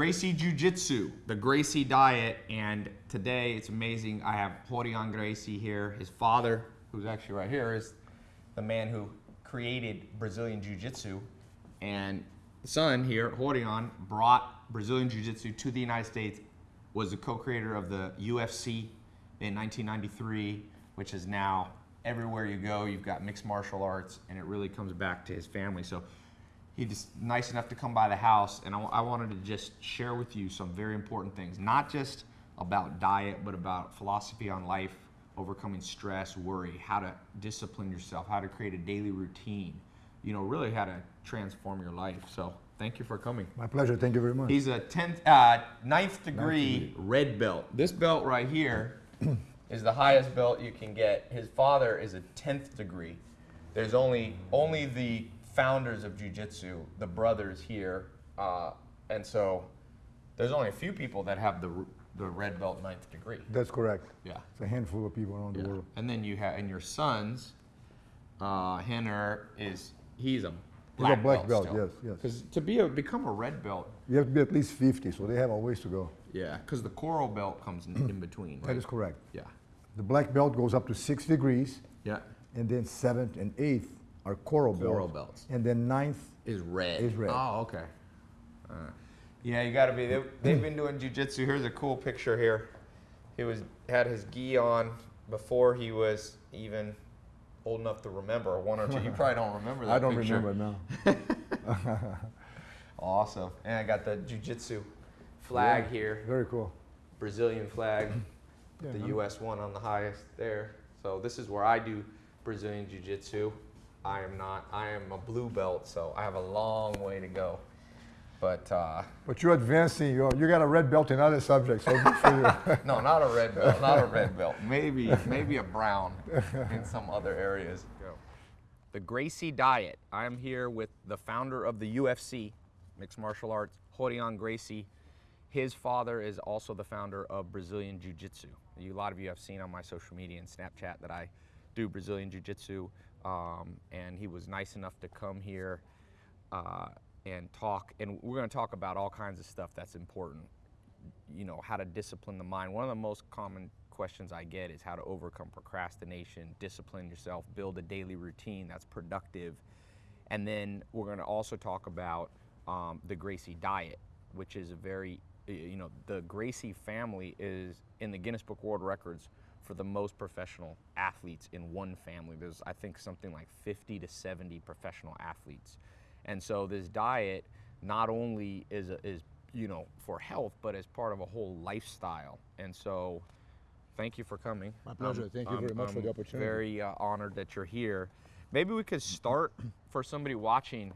Gracie Jiu Jitsu, the Gracie diet, and today it's amazing. I have Rorion Gracie here. His father, who's actually right here, is the man who created Brazilian Jiu Jitsu, and the son here, Rorion, brought Brazilian Jiu Jitsu to the United States. Was the co-creator of the UFC in 1993, which is now everywhere you go, you've got mixed martial arts, and it really comes back to his family. So he just nice enough to come by the house, and I, I wanted to just share with you some very important things, not just about diet, but about philosophy on life, overcoming stress, worry, how to discipline yourself, how to create a daily routine, you know, really how to transform your life. So thank you for coming. My pleasure. Thank you very much. He's a 10th, uh, ninth degree red belt. This belt right here is the highest belt you can get. His father is a 10th degree. There's only only the founders of jiu-jitsu, the brothers here, uh, and so there's only a few people that have the the red belt ninth degree. That's correct. Yeah. It's a handful of people around the world. And then you have, and your sons, uh, Rener is he's a black, He's a black belt, still. yes, yes. Because to be a become a red belt, You have to be at least 50, so they have a ways to go. yeah, because the coral belt comes in, in between. That right? is correct. Yeah. The black belt goes up to six degrees, Yeah. and then seventh and eighth are coral, Coral belts. belts. And then ninth, Is red. Is red. Oh, okay. Uh, yeah, you got to be. They, they've been doing jujitsu. Here's a cool picture here. He was had his gi on before he was even old enough to remember. One or two. You probably don't remember that I don't picture. remember now. Awesome. And I got the jujitsu flag Yeah, here. Very cool. Brazilian flag. Yeah, the I'm- U.S. one on the highest there. So this is where I do Brazilian Jiu-Jitsu. I am not. I am a blue belt, so I have a long way to go. But uh, But you're advancing. You're, you got a red belt in other subjects, so good for you. no, not a red belt. Not a red belt. Maybe maybe a brown in some other areas. The Gracie Diet. I'm here with the founder of the UFC, mixed martial arts, Rorion Gracie. His father is also the founder of Brazilian Jiu Jitsu. A lot of you have seen on my social media and Snapchat that I do Brazilian Jiu Jitsu. Um, and he was nice enough to come here uh, and talk. And we're going to talk about all kinds of stuff that's important you know how to discipline the mind one of the most common questions i get is how to overcome procrastination discipline yourself build a daily routine that's productive and then we're going to also talk about um, the gracie diet which is a very you know the gracie family is in the guinness book world records for the most professional athletes in one family there's i think something like 50 to 70 professional athletes and so this diet not only is, a, is you know, for health, but as part of a whole lifestyle. And so, thank you for coming. My pleasure. I'm- Thank you I'm- very much for the opportunity. Very uh, honored that you're here. Maybe we could start for somebody watching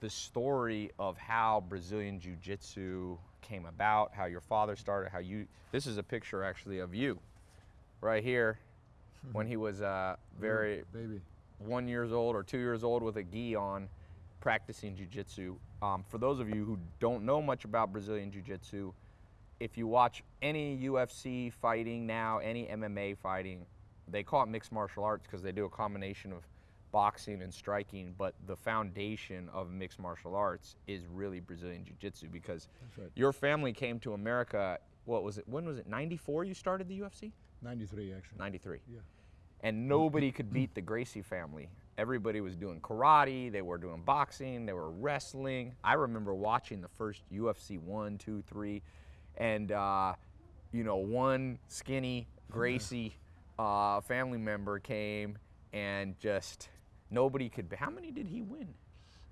the story of how Brazilian Jiu Jitsu came about, how your father started, how you. This is a picture actually of you, right here, when he was uh, very Baby. one years old or two years old with a gi on practicing jiu-jitsu um, for those of you who don't know much about brazilian jiu-jitsu if you watch any ufc fighting now any mma fighting they call it mixed martial arts because they do a combination of boxing and striking but the foundation of mixed martial arts is really brazilian jiu-jitsu because right. your family came to america what was it when was it 94 you started the ufc 93, actually. 93 Yeah. and nobody could beat the Gracie family. Everybody was doing karate, they were doing boxing, they were wrestling. I remember watching the first UFC one, two, three, and uh, you know, one skinny Gracie uh, family member came and just nobody could. How many did he win?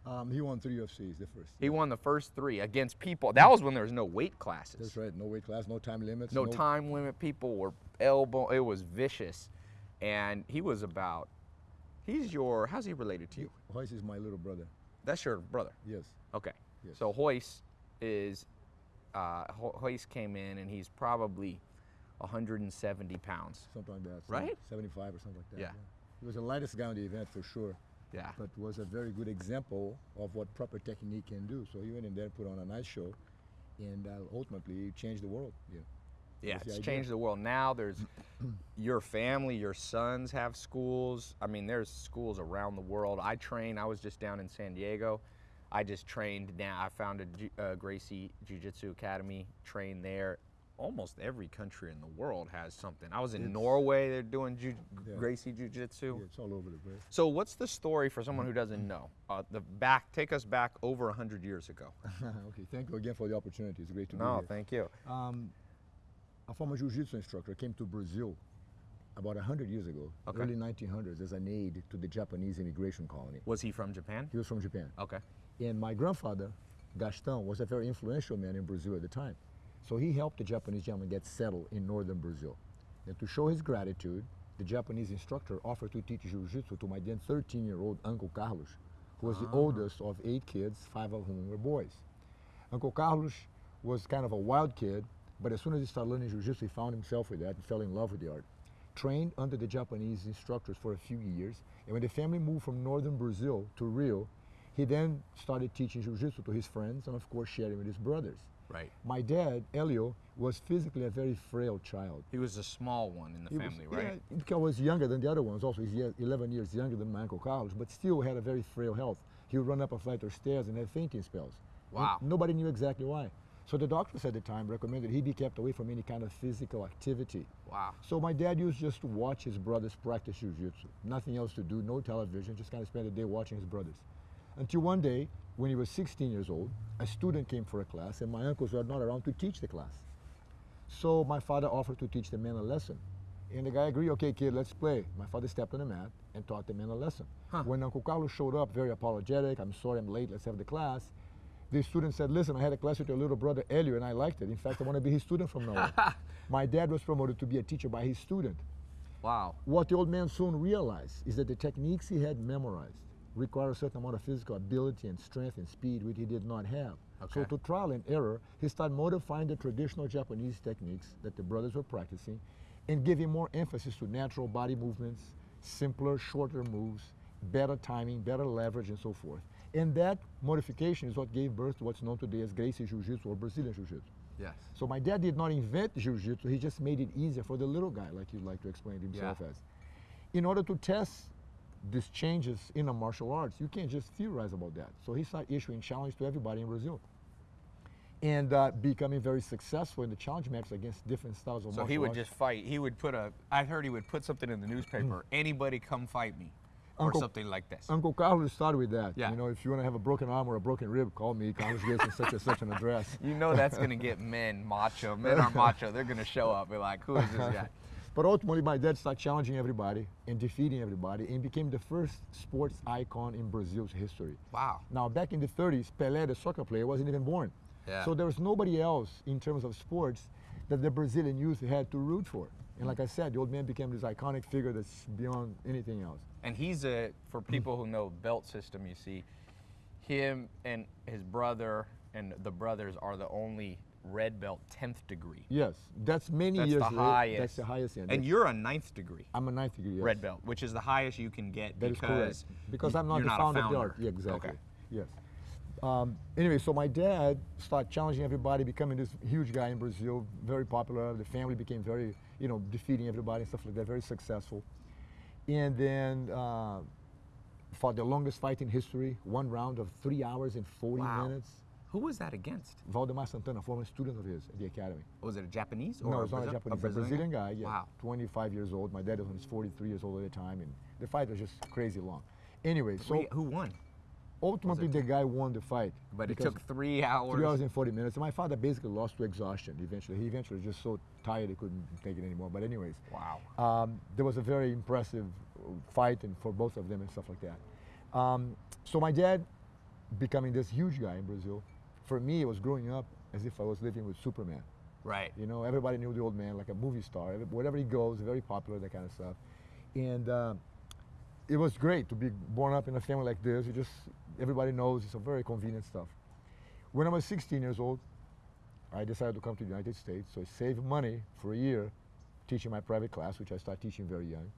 Um, he won three UFCs, the first. He won the first three against people. That was when there was no weight classes. That's right. No weight class, no time limits. no time limit. People were elbow. It was vicious, and he was about. He's your. How's he related to you? Royce is my little brother. That's your brother. Yes. Okay. Yes. So Royce is. Uh, Ho- Royce came in, and he's probably 170 pounds. Something like that. Right? 75 or something like that. Yeah. He was the lightest guy on the event for sure, Yeah. but was a very good example of what proper technique can do. So he went in there, put on a nice show, and uh, ultimately changed the world. Yeah. Yeah, it's idea. changed the world. Now there's your family, your sons have schools. I mean, there's schools around the world. I train. I was just down in San Diego. I just trained now. I founded uh, Gracie Jiu Jitsu Academy, trained there. Almost every country in the world has something. I was in It's- Norway, they're doing Ju- Yeah. Gracie Jiu Jitsu. Yeah, it's all over the place. So, what's the story for someone who doesn't know? Uh, the back, take us back over 100 years ago. okay, thank you again for the opportunity. It's great to be here. No, thank you. Um, a former jiu-jitsu instructor came to Brazil about 100 years ago, Okay. early 1900s, as an aide to the Japanese immigration colony. Was he from Japan? He was from Japan. Okay. And my grandfather, Gaston, was a very influential man in Brazil at the time. So he helped the Japanese gentleman get settled in northern Brazil. And to show his gratitude, the Japanese instructor offered to teach jiu-jitsu to my then 13-year-old Uncle Carlos, who was the ah. oldest of eight kids, five of whom were boys. Uncle Carlos was kind of a wild kid, but as soon as he started learning jiu-jitsu, he found himself with that and fell in love with the art. Trained under the Japanese instructors for a few years, and when the family moved from northern Brazil to Rio, he then started teaching jiu-jitsu to his friends and of course sharing with his brothers. Right. My dad, Helio, was physically a very frail child. He was the small one in the He was- family, right? Yeah, because was younger than the other ones. Also, he's 11 years younger than my Uncle Carlos, but still had a very frail health. He would run up a flight of stairs and have fainting spells. And Wow. nobody knew exactly why. So the doctors at the time recommended he be kept away from any kind of physical activity. Wow. So my dad used just to watch his brothers practice jiu-jitsu. Nothing else to do, no television, just kind of spend the day watching his brothers. Until one day, when he was 16 years old, a student came for a class and my uncles were not around to teach the class. So my father offered to teach the man a lesson. And the guy agreed, okay, kid, let's play. My father stepped on the mat and taught the man a lesson. Huh. When Uncle Carlos showed up, very apologetic, I'm sorry I'm late, let's have the class. The student said, listen, I had a class with your little brother Helio and I liked it. In fact, I want to be his student from now on. My dad was promoted to be a teacher by his student. Wow. What the old man soon realized is that the techniques he had memorized require a certain amount of physical ability and strength and speed, which he did not have. Okay. So to trial and error, he started modifying the traditional Japanese techniques that the brothers were practicing and giving more emphasis to natural body movements, simpler, shorter moves, better timing, better leverage, and so forth. And that modification is what gave birth to what's known today as Gracie Jiu-Jitsu or Brazilian Jiu-Jitsu. Yes. So my dad did not invent jiu-jitsu, he just made it easier for the little guy, like you'd like to explain himself Yeah. as. In order to test these changes in the martial arts, you can't just theorize about that. So he started issuing challenge to everybody in Brazil. And uh, becoming very successful in the challenge matches against different styles of So martial arts. So he would arts. just fight. He would put a. I heard he would put something in the newspaper. Anybody come fight me, or something like this. Uncle Carlos started with that. Yeah. You know, if you want to have a broken arm or a broken rib, call me. Carlos Gates such and such an address. You know that's gonna get men macho. Men are macho. They're gonna show up. and Be like, who is this guy? But ultimately, my dad started challenging everybody and defeating everybody and became the first sports icon in Brazil's history. Wow. Now, back in the 30s, Pelé, the soccer player, wasn't even born. Yeah. So there was nobody else in terms of sports that the Brazilian youth had to root for. And like I said, the old man became this iconic figure that's beyond anything else. And he's a for people who know belt system. You see, him and his brother and the brothers are the only red belt tenth degree. Yes, that's many That's years the highest. That's the highest end. And That's- you're a ninth degree I'm a ninth degree. Yes. red belt, which is the highest you can get That because. Because I'm not the not founder, a of the founder. art. Yeah, exactly. Okay. Yes. Um, anyway, so my dad started challenging everybody, becoming this huge guy in Brazil, very popular. The family became very, you know, defeating everybody and stuff like that, very successful. And then uh, fought the longest fight in history, one round of three hours and 40 Wow. minutes. Who was that against? Valdemar Santana, a former student of his at the academy. Was it a Japanese or no, a it's not a Japanese, a Brazilian Brazilian guy. Yeah, Wow. 25 years old. My dad was 43 years old at the time, and the fight was just crazy long. Anyway, so Three- who won? Ultimately the guy won the fight. But it took three hours. three hours and 40 minutes. My father basically lost to exhaustion eventually. He eventually was just so tired he couldn't take it anymore. But anyways, Wow. um, there was a very impressive fight and for both of them and stuff like that. Um, so my dad becoming this huge guy in Brazil, for me it was growing up as if I was living with Superman. Right. You know, everybody knew the old man like a movie star. Wherever he goes, very popular, that kind of stuff. And uh, it was great to be born up in a family like this. You just everybody knows it's a very convenient stuff. When I was 16 years old, I decided to come to the United States. So I saved money for a year teaching my private class, which I started teaching very young.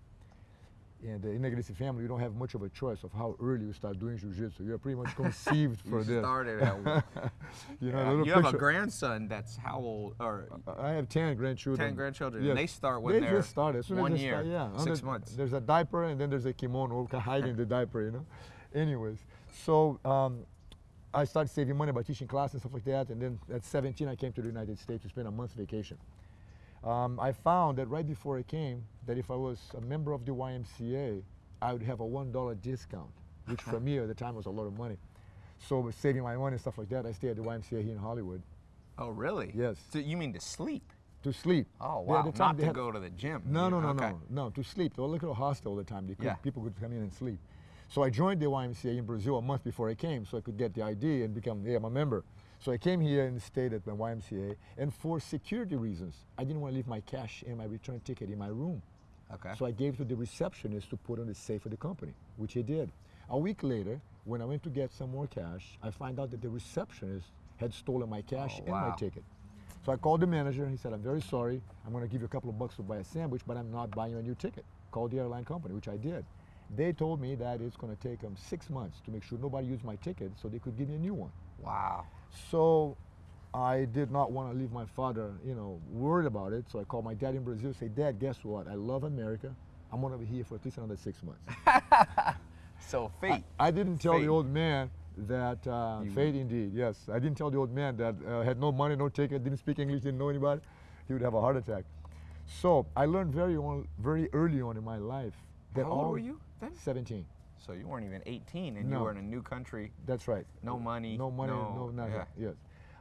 And uh, in a Gracie family, you don't have much of a choice of how early you start doing jiu-jitsu. You're pretty much conceived for You this. started at you know, Yeah, you have a grandson that's how old? Or I have 10 grandchildren. 10 grandchildren, Yes. and they start when they they're just started. As soon one as they year, start, yeah. six under- months. There's a diaper and then there's a kimono hiding the diaper, you know. Anyways, so um, I started saving money by teaching class and stuff like that. And then at 17, I came to the United States to spend a month's vacation. Um, I found that right before I came, that if I was a member of the YMCA, I would have a $1 discount, which for me at the time was a lot of money. So saving my money and stuff like that, I stayed at the YMCA here in Hollywood Oh, really? Yes. So you mean to sleep? to sleep. Oh, wow. at the time Not to had- go to the gym. No, no, no, okay. no, no, to sleep. They were like a hostel all the time. Could, Yeah. People could come in and sleep. So I joined the YMCA in Brazil a month before I came so I could get the ID and become yeah, I'm a member. So I came here and stayed at my YMCA. And for security reasons, I didn't want to leave my cash and my return ticket in my room. Okay. So I gave to the receptionist to put on the safe of the company, which he did. A week later, when I went to get some more cash, I find out that the receptionist had stolen my cash Oh, and my ticket. So I called the manager and he said, I'm very sorry. I'm going to give you a couple of bucks to buy a sandwich, but I'm not buying you a new ticket. Call the airline company, which I did. They told me that it's going to take them six months to make sure nobody used my ticket so they could give me a new one. wow. So I did not want to leave my father, you know, worried about it. So I called my dad in Brazil, say, Dad, guess what? I love America. I'm going to be here for at least another six months. So fate. I didn't tell Fate. the old man that uh, fate indeed. Yes, I didn't tell the old man that uh, had no money, no ticket, didn't speak English, didn't know anybody. He would have a heart attack. So I learned very on, very early on in my life that How old all were you then? 17. So you weren't even 18 and you were in a new country. That's right. No money, No money. No, no- nothing. yeah. Yes.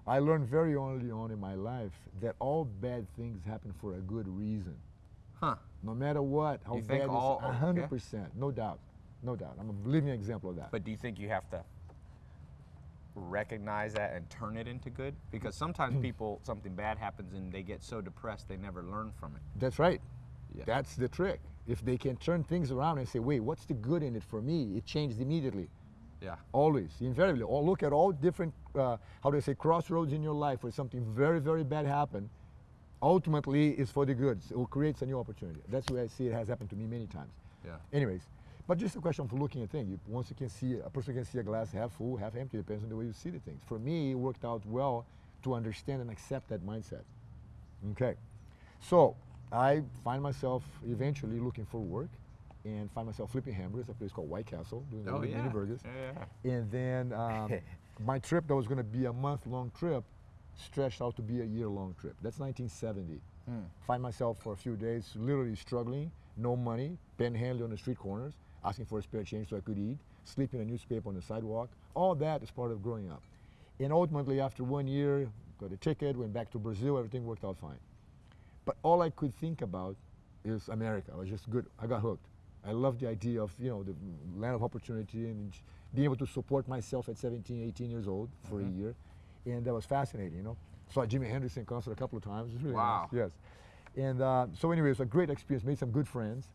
I learned very early on in my life that all bad things happen for a good reason. Huh. No matter what, how You bad it is, all- a hundred percent, no doubt, no doubt. I'm a living example of that. But do you think you have to recognize that and turn it into good? Because sometimes people, something bad happens and they get so depressed they never learn from it. That's right. Yeah. That's the trick. If they can turn things around and say, wait, what's the good in it for me? It changed immediately. Yeah. Always, invariably. Or look at all different, uh, how do I say, crossroads in your life where something very, very bad happened. Ultimately, it's for the good. It creates a new opportunity. That's the way I see it has happened to me many times. Yeah. Anyways, but just a question of looking at things. You- Once you can see, a person can see a glass half full, half empty, depends on the way you see the things. For me, it worked out well to understand and accept that mindset. Okay. So I find myself eventually looking for work and find myself flipping hamburgers at a place called White Castle, doing Oh, the yeah. mini burgers. Yeah, yeah. And then um, my trip that was going to be a month long trip stretched out to be a year long trip. That's 1970. Hmm. Find myself for a few days literally struggling, no money, panhandling on the street corners, asking for a spare change so I could eat, sleeping in a newspaper on the sidewalk. All that is part of growing up. And ultimately, after one year, got a ticket, went back to Brazil, everything worked out fine. But all I could think about is America. I was just good. I got hooked. I loved the idea of, you know, the land of opportunity and being able to support myself at 17, 18 years old for a year. And that was fascinating, you know. Saw Jimi Hendrix in concert a couple of times. It was really Wow. nice. Yes. And uh, so anyway, it was a great experience. Made some good friends.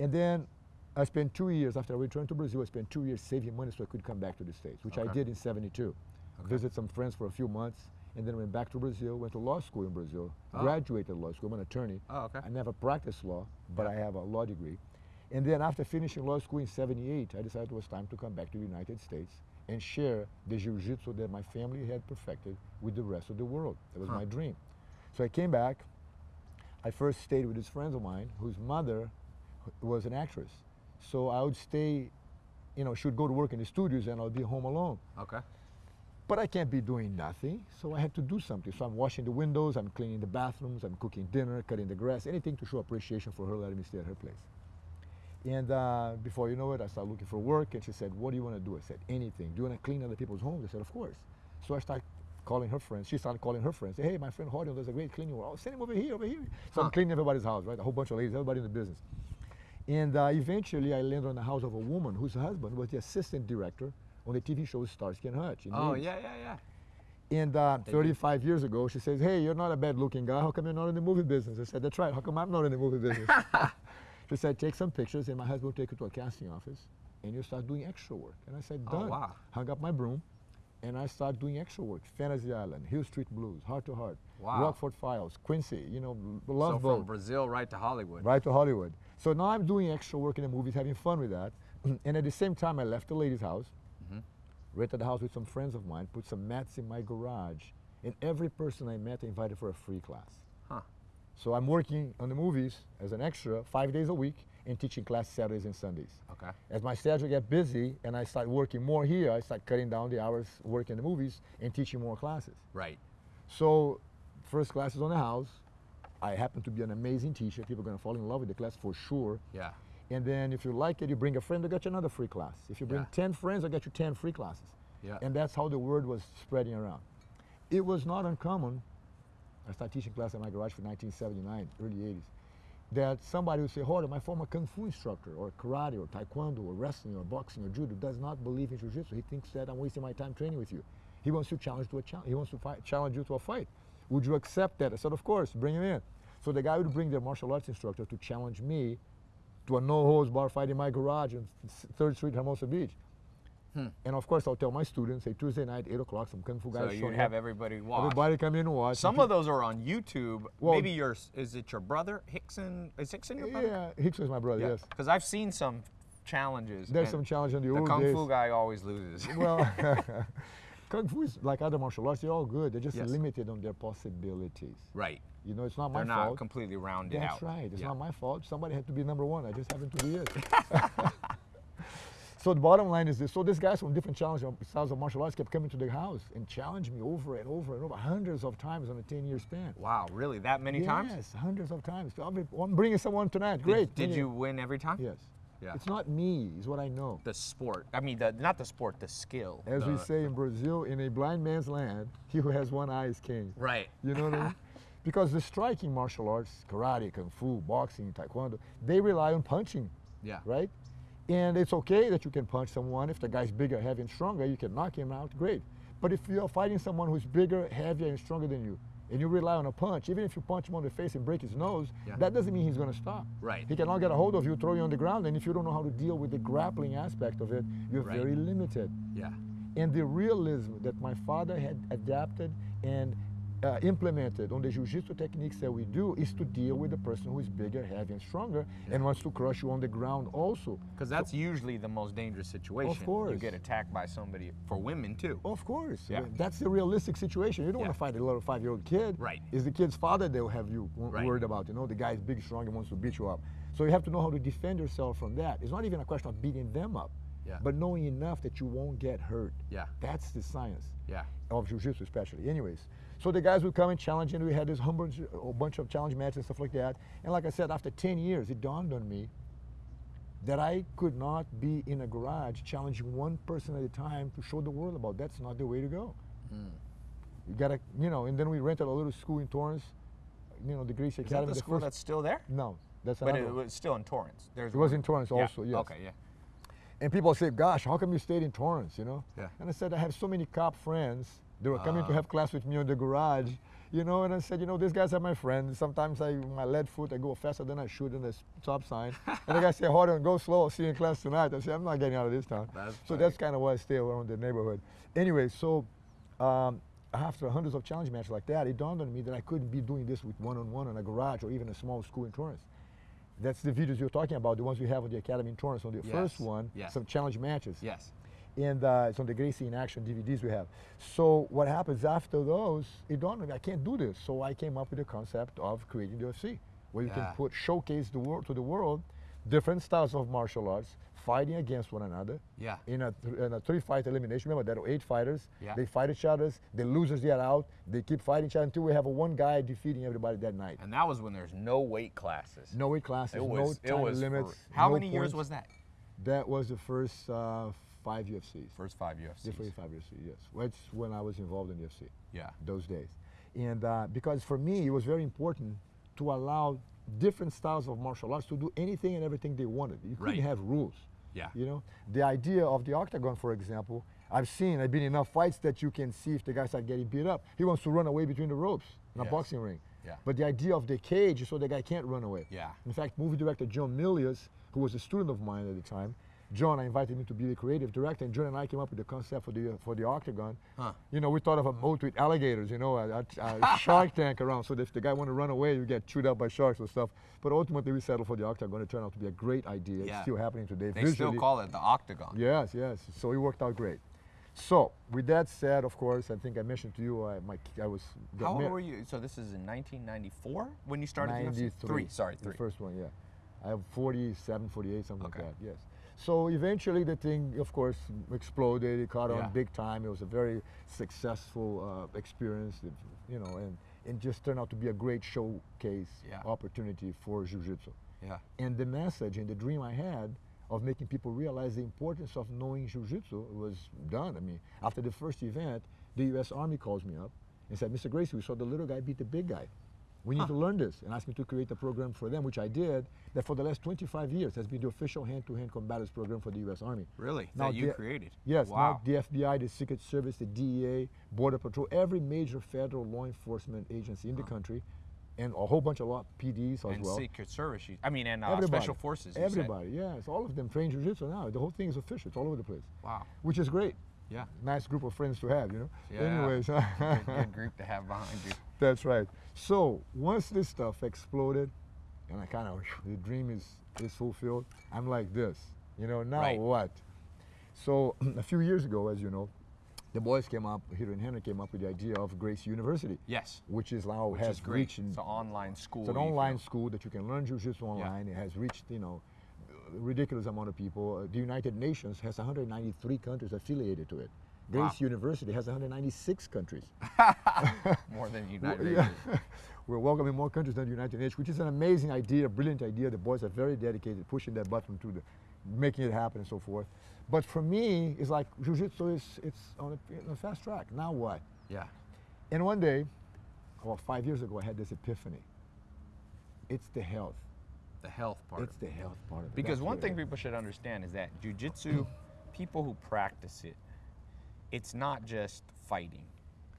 And then I spent two years, after I returned to Brazil, I spent two years saving money so I could come back to the States, which I did in 72. Visit some friends for a few months, and then went back to Brazil, went to law school in Brazil, Oh. graduated law school. I'm an attorney. Oh, okay. I never practiced law, but I have a law degree. And then after finishing law school in 78, I decided it was time to come back to the United States and share the jiu-jitsu that my family had perfected with the rest of the world. That was Huh. my dream. So I came back. I first stayed with these friends of mine whose mother was an actress. So I would stay, you know, she would go to work in the studios and I'll be home alone. Okay. But I can't be doing nothing, so I had to do something. So I'm washing the windows, I'm cleaning the bathrooms, I'm cooking dinner, cutting the grass, anything to show appreciation for her letting me stay at her place. And uh, before you know it, I started looking for work, and she said, "What do you want to do?" I said, "Anything. Do you want to clean other people's homes?" I said, "Of course." So I started calling her friends. She started calling her friends. "Hey, my friend Rorion does a great cleaning work. Oh, send him over here, over here." So Huh. I'm cleaning everybody's house, right? A whole bunch of ladies, everybody in the business. And uh, eventually, I landed on the house of a woman whose husband was the assistant director on the TV show Starsky and Hutch. Oh, Leeds. yeah, yeah, yeah. And uh, 35 years ago, she says, "Hey, you're not a bad-looking guy. How come you're not in the movie business?" I said, "That's right. How come I'm not in the movie business?" she said, "Take some pictures, and my husband will take you to a casting office, and you start doing extra work." And I said, Oh, "Done." wow. Hung up my broom, and I started doing extra work. Fantasy Island, Hill Street Blues, Hart to Hart, Wow. Rockford Files, Quincy. You know, Love So Love from Brazil right to Hollywood. right to Hollywood. So now I'm doing extra work in the movies, having fun with that. and at the same time, I left the lady's house, Mhm. rented a house with some friends of mine, put some mats in my garage, and every person I met I invited for a free class. So I'm working on the movies as an extra five days a week, and teaching class Saturdays and Sundays. Okay. As my schedule get busy and I start working more here, I start cutting down the hours working the movies and teaching more classes. Right. So, first class is on the house. I happen to be an amazing teacher. People are going to fall in love with the class for sure. Yeah. And then if you like it, you bring a friend, they'll get you another free class. If you bring Yeah. 10 friends, they'll get you 10 free classes. Yeah. And that's how the word was spreading around. It was not uncommon. I started teaching class in my garage for 1979, early 80s. That somebody would say, Jorge, my former kung fu instructor, or karate, or taekwondo, or wrestling, or boxing, or judo, does not believe in jiu-jitsu. He thinks that I'm wasting my time training with you. He wants to challenge to a challenge. He wants to fight, challenge you to a fight. Would you accept that? I said, of course, bring him in. So the guy would bring their martial arts instructor to challenge me to a no-holds bar fight in my garage on Third Street, Hermosa Beach. Hmm. And of course, I'll tell my students, say Tuesday night, 8 o'clock, some kung fu guys So you have up. everybody watch. Everybody come in and watch. Some of those are on YouTube. Well- Maybe your is it your brother Rickson? Is Rickson your brother? Yeah, Hicks was my brother, yes. Because I've seen some challenges. There's some challenge in the, The old kung days. fu guy always loses. Well, kung fu is like other martial arts, they're all good. They're just Yes. limited on their possibilities. right. You know, it's not my fault. They're not completely rounded That's out. That's right. It's Yeah. not my fault. Somebody had to be number one. I just happened to be it. So the bottom line is this. So these guys from different challenge styles of martial arts kept coming to the house and challenged me over and over and over, hundreds of times on a 10-year span. Wow, really? That many times? yes, hundreds of times. I'll be, I'm bringing someone tonight. Did- Great. Did, you win every time? Yes. Yeah. It's not me. It's what I know. The sport. I mean, the, not the sport, the skill. As we the- say in Brazil, in a blind man's land, he who has one eye is king. Right. You know what I mean? Because the striking martial arts, karate, kung fu, boxing, taekwondo, they rely on punching, Yeah. right? And it's okay that you can punch someone. If the guy's bigger, heavier, and stronger, you can knock him out, great. But if you're fighting someone who's bigger, heavier, and stronger than you, and you rely on a punch, even if you punch him on the face and break his nose, Yeah. that doesn't mean he's going to stop. Right. He cannot get a hold of you, throw you on the ground, and if you don't know how to deal with the grappling aspect of it, you're Right. very limited Yeah. and the realism that my father had adapted and uh, implemented on the jiu-jitsu techniques that we do is to deal with the person who is bigger, heavier, and stronger, and wants to crush you on the ground also. Because that's usually the most dangerous situation. You course. You get attacked by somebody, for women too. Of course, Yeah. that's the realistic situation. You don't Yeah. want to fight a little five-year-old kid. Right. It's the kid's father they'll have you w- Right. worried about. You know, the guy's big, strong, and wants to beat you up. So you have to know how to defend yourself from that. It's not even a question of beating them up, Yeah. but knowing enough that you won't get hurt. Yeah. That's the science. Yeah. of jiu-jitsu especially. Anyways, so the guys would come and challenge, and we had this bunch, a bunch of challenge matches and stuff like that. And like I said, after 10 years, it dawned on me that I could not be in a garage challenging one person at a time to show the world about. That's not the way to go. Hmm. You gotta, you know. And then we rented a little school in Torrance, you know, the Gracie Is that Academy. the school first, that's still there? no, that's But it one. was still in Torrance. There's It was in Torrance Yeah. also, yes. Okay, yeah. And people say, "Gosh, how come you stayed in Torrance?" You know. Yeah. And I said, "I have so many cop friends. They were coming to Ah. have class with me in the garage, you know." And I said, "You know, these guys are my friends. Sometimes I, my lead foot, I go faster than I should in the stop sign." and the guy said, "Hold on, go slow. I'll see you in class tonight." I said, "I'm not getting out of this town." That's so funny. that's kind of why I stay around the neighborhood. Anyway, so. Um, after hundreds of challenge matches like that, it dawned on me that I couldn't be doing this with one-on-one in a garage or even a small school in Torrance. That's the videos you're talking about, the ones we have on the Academy in Torrance. On the Yes, first one, yes. some challenge matches Yes. And uh, it's on the Gracie in Action DVDs we have. So what happens after those? It dawned on me I can't do this. So I came up with the concept of creating the UFC, where you Yeah. can put showcase the world to the world different styles of martial arts fighting against one another. Yeah. In a, th- in a three-fight elimination. Remember there are eight fighters. Yeah. They fight each other. The losers get out. They keep fighting each other until we have a one guy defeating everybody that night. And that was when there's no weight classes. No weight classes. It was. no time limits. how no many years was that? That was the first uh, five UFCs. First five UFCs. The 45 years, yes. That's when I was involved in UFC, Yeah. those days. And uh, because for me, it was very important to allow different styles of martial arts to do anything and everything they wanted. You couldn't Right. have rules. Yeah. You know, the idea of the octagon, for example, I've seen, I've been in enough fights that you can see if the guy start getting beat up. He wants to run away between the ropes in Yes. a boxing ring. Yeah. But the idea of the cage is so the guy can't run away. Yeah. In fact, movie director John Milius, who was a student of mine at the time, John, I invited him to be the creative director, and John and I came up with the concept for the for the octagon. Huh. You know, we thought of a boat with alligators, you know, a, a, a shark tank around, so if the guy want to run away, you get chewed up by sharks or stuff. But ultimately, we settled for the octagon. It turned out to be a great idea. Yeah. It's still happening today. They Visually, still call it the octagon. Yes, yes. So it worked out great. So with that said, of course, I think I mentioned to you, I, my, I was. How old were you? So this is in 1994 when you started the UFC? 93. Three. Sorry, The first one, yeah. I have 47, 48, something Okay. like that. Yes. So eventually the thing, of course, exploded. It caught Yeah. on big time. It was a very successful uh, experience, you know, and it just turned out to be a great showcase Yeah. opportunity for jiu-jitsu. Yeah. And the message and the dream I had of making people realize the importance of knowing jiu-jitsu was done. I mean, after the first event, the U.S. Army calls me up and said, Mr. Gracie, we saw the little guy beat the big guy. We need to learn this and ask me to create a program for them, which I did, that for the last 25 years has been the official hand-to-hand combatives program for the U.S. Army. Really? Now that you the- created? Yes, Wow. now the FBI, the Secret Service, the DEA, Border Patrol, every major federal law enforcement agency in the country, and a whole bunch of law PDs as and well. Secret Service. You, I mean, and uh, Everybody. Special Forces. everybody, said. Yes, all of them train jiu-jitsu now. The whole thing is official. It's all over the place, Wow. which is great. Yeah. Nice group of friends to have, you know. Yeah. Anyways, good, good group to have behind you. that's right. So once this stuff exploded, and I kind of the dream is is fulfilled. I'm like this, you know. Now Right. what? So a few years ago, as you know, the boys came up, Hiro and Rener came up with the idea of Gracie University, Yes. which is now Which has is great. reached. It's an online school. it's an online school that you can learn jiu-jitsu online. It has reached, you know, ridiculous amount of people. Uh, the United Nations has 193 countries affiliated to it. Wow. Gracie University has 196 countries. More than United Yeah. Nations. We're welcoming more countries than the United Nations, which is an amazing idea, a brilliant idea. The boys are very dedicated, pushing that button to the, making it happen and so forth. But for me, it's like jiu-jitsu is it's on a, on a fast track. Now what? Yeah. And one day, about five years ago, I had this epiphany. It's the health. The health part. It's the health part of it. Because That's one thing people should understand is that jujitsu, people who practice it, it's not just fighting.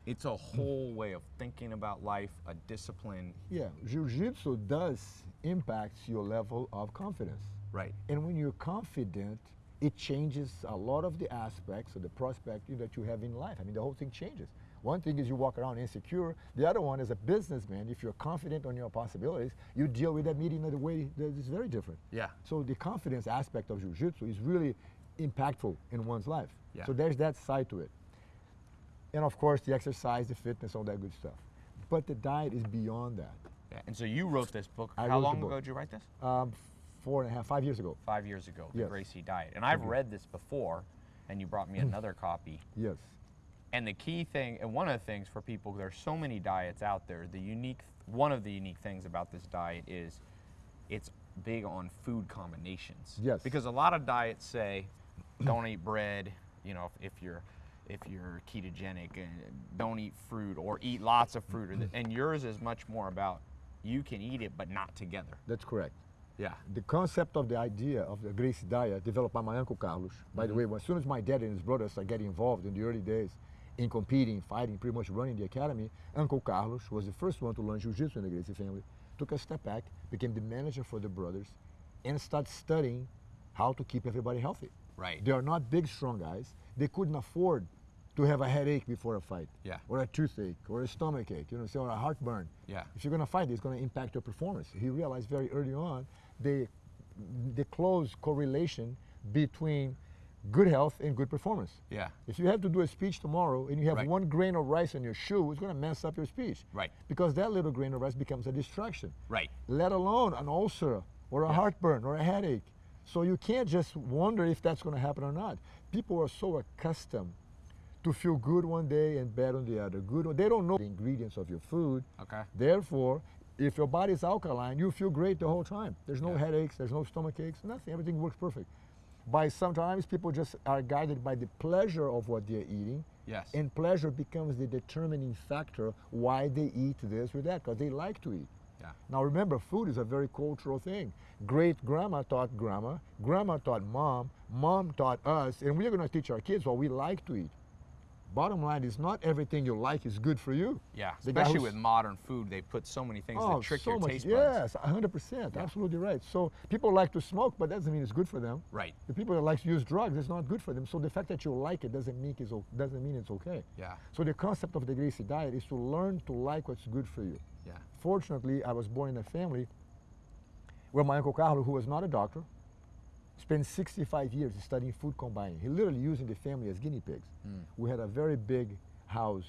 It's a mm. whole way of thinking about life, a discipline. Yeah, jiu-jitsu does impact your level of confidence. Right. And when you're confident, it changes a lot of the aspects of the prospect that you have in life. I mean, the whole thing changes. One thing is you walk around insecure. The other one is a businessman. If you're confident on your possibilities, you deal with that meeting in a way that is very different. Yeah. So the confidence aspect of jiu-jitsu is really impactful in one's life. Yeah. So there's that side to it. And of course, the exercise, the fitness, all that good stuff. But the diet is beyond that. Yeah. And so you wrote this book. I How long ago did you write this? Um, four and a half, five years ago. Five years ago, The Yes. Gracie Diet. And I've read this before, and you brought me another copy. Yes. And the key thing, and one of the things for people, there's so many diets out there. The unique, one of the unique things about this diet is it's big on food combinations. Yes. Because a lot of diets say, don't eat bread. You know, if, if you're if you're ketogenic, and don't eat fruit or eat lots of fruit. And yours is much more about you can eat it, but not together. That's correct. Yeah. The concept of the idea of the Gracie diet developed by my uncle Carlos. By Mm-hmm. the way, as soon as my dad and his brothers started getting involved in the early days in competing, fighting, pretty much running the academy, Uncle Carlos was the first one to learn jiu-jitsu in the Gracie family. Took a step back, became the manager for the brothers, and started studying how to keep everybody healthy. Right. They are not big, strong guys. They couldn't afford to have a headache before a fight. Yeah. Or a toothache, or a stomach ache, you know, or a heartburn. Yeah. If you're going to fight, it's going to impact your performance. He realized very early on the, the close correlation between good health and good performance. Yeah. If you have to do a speech tomorrow and you have Right. one grain of rice in your shoe, it's going to mess up your speech. Right. Because that little grain of rice becomes a distraction. Right. Let alone an ulcer or a heartburn or a headache. So you can't just wonder if that's going to happen or not. People are so accustomed to feel good one day and bad on the other. Good, they don't know the ingredients of your food. Okay. Therefore, if your body's alkaline, you feel great the whole time. There's no Yeah. headaches, there's no stomach aches, nothing. Everything works perfect. By sometimes people just are guided by the pleasure of what they're eating. Yes. And pleasure becomes the determining factor why they eat this or that, because they like to eat. Yeah. Now remember, food is a very cultural thing. Great grandma taught grandma, grandma taught mom, mom taught us, and we're going to teach our kids what we like to eat. Bottom line is not everything you like is good for you. Yeah. The Especially with modern food, they put so many things Oh, that trick so your much. taste buds. Yes, 100%. Yeah. Absolutely right. So people like to smoke, but that doesn't mean it's good for them. Right. The people that like to use drugs, it's not good for them. So the fact that you like it doesn't mean it's, doesn't mean it's okay. Yeah. So the concept of the Gracie diet is to learn to like what's good for you. Yeah. Fortunately, I was born in a family where my uncle Carlo, who was not a doctor, spent 65 years studying food combining. He literally using the family as guinea pigs. We had a very big house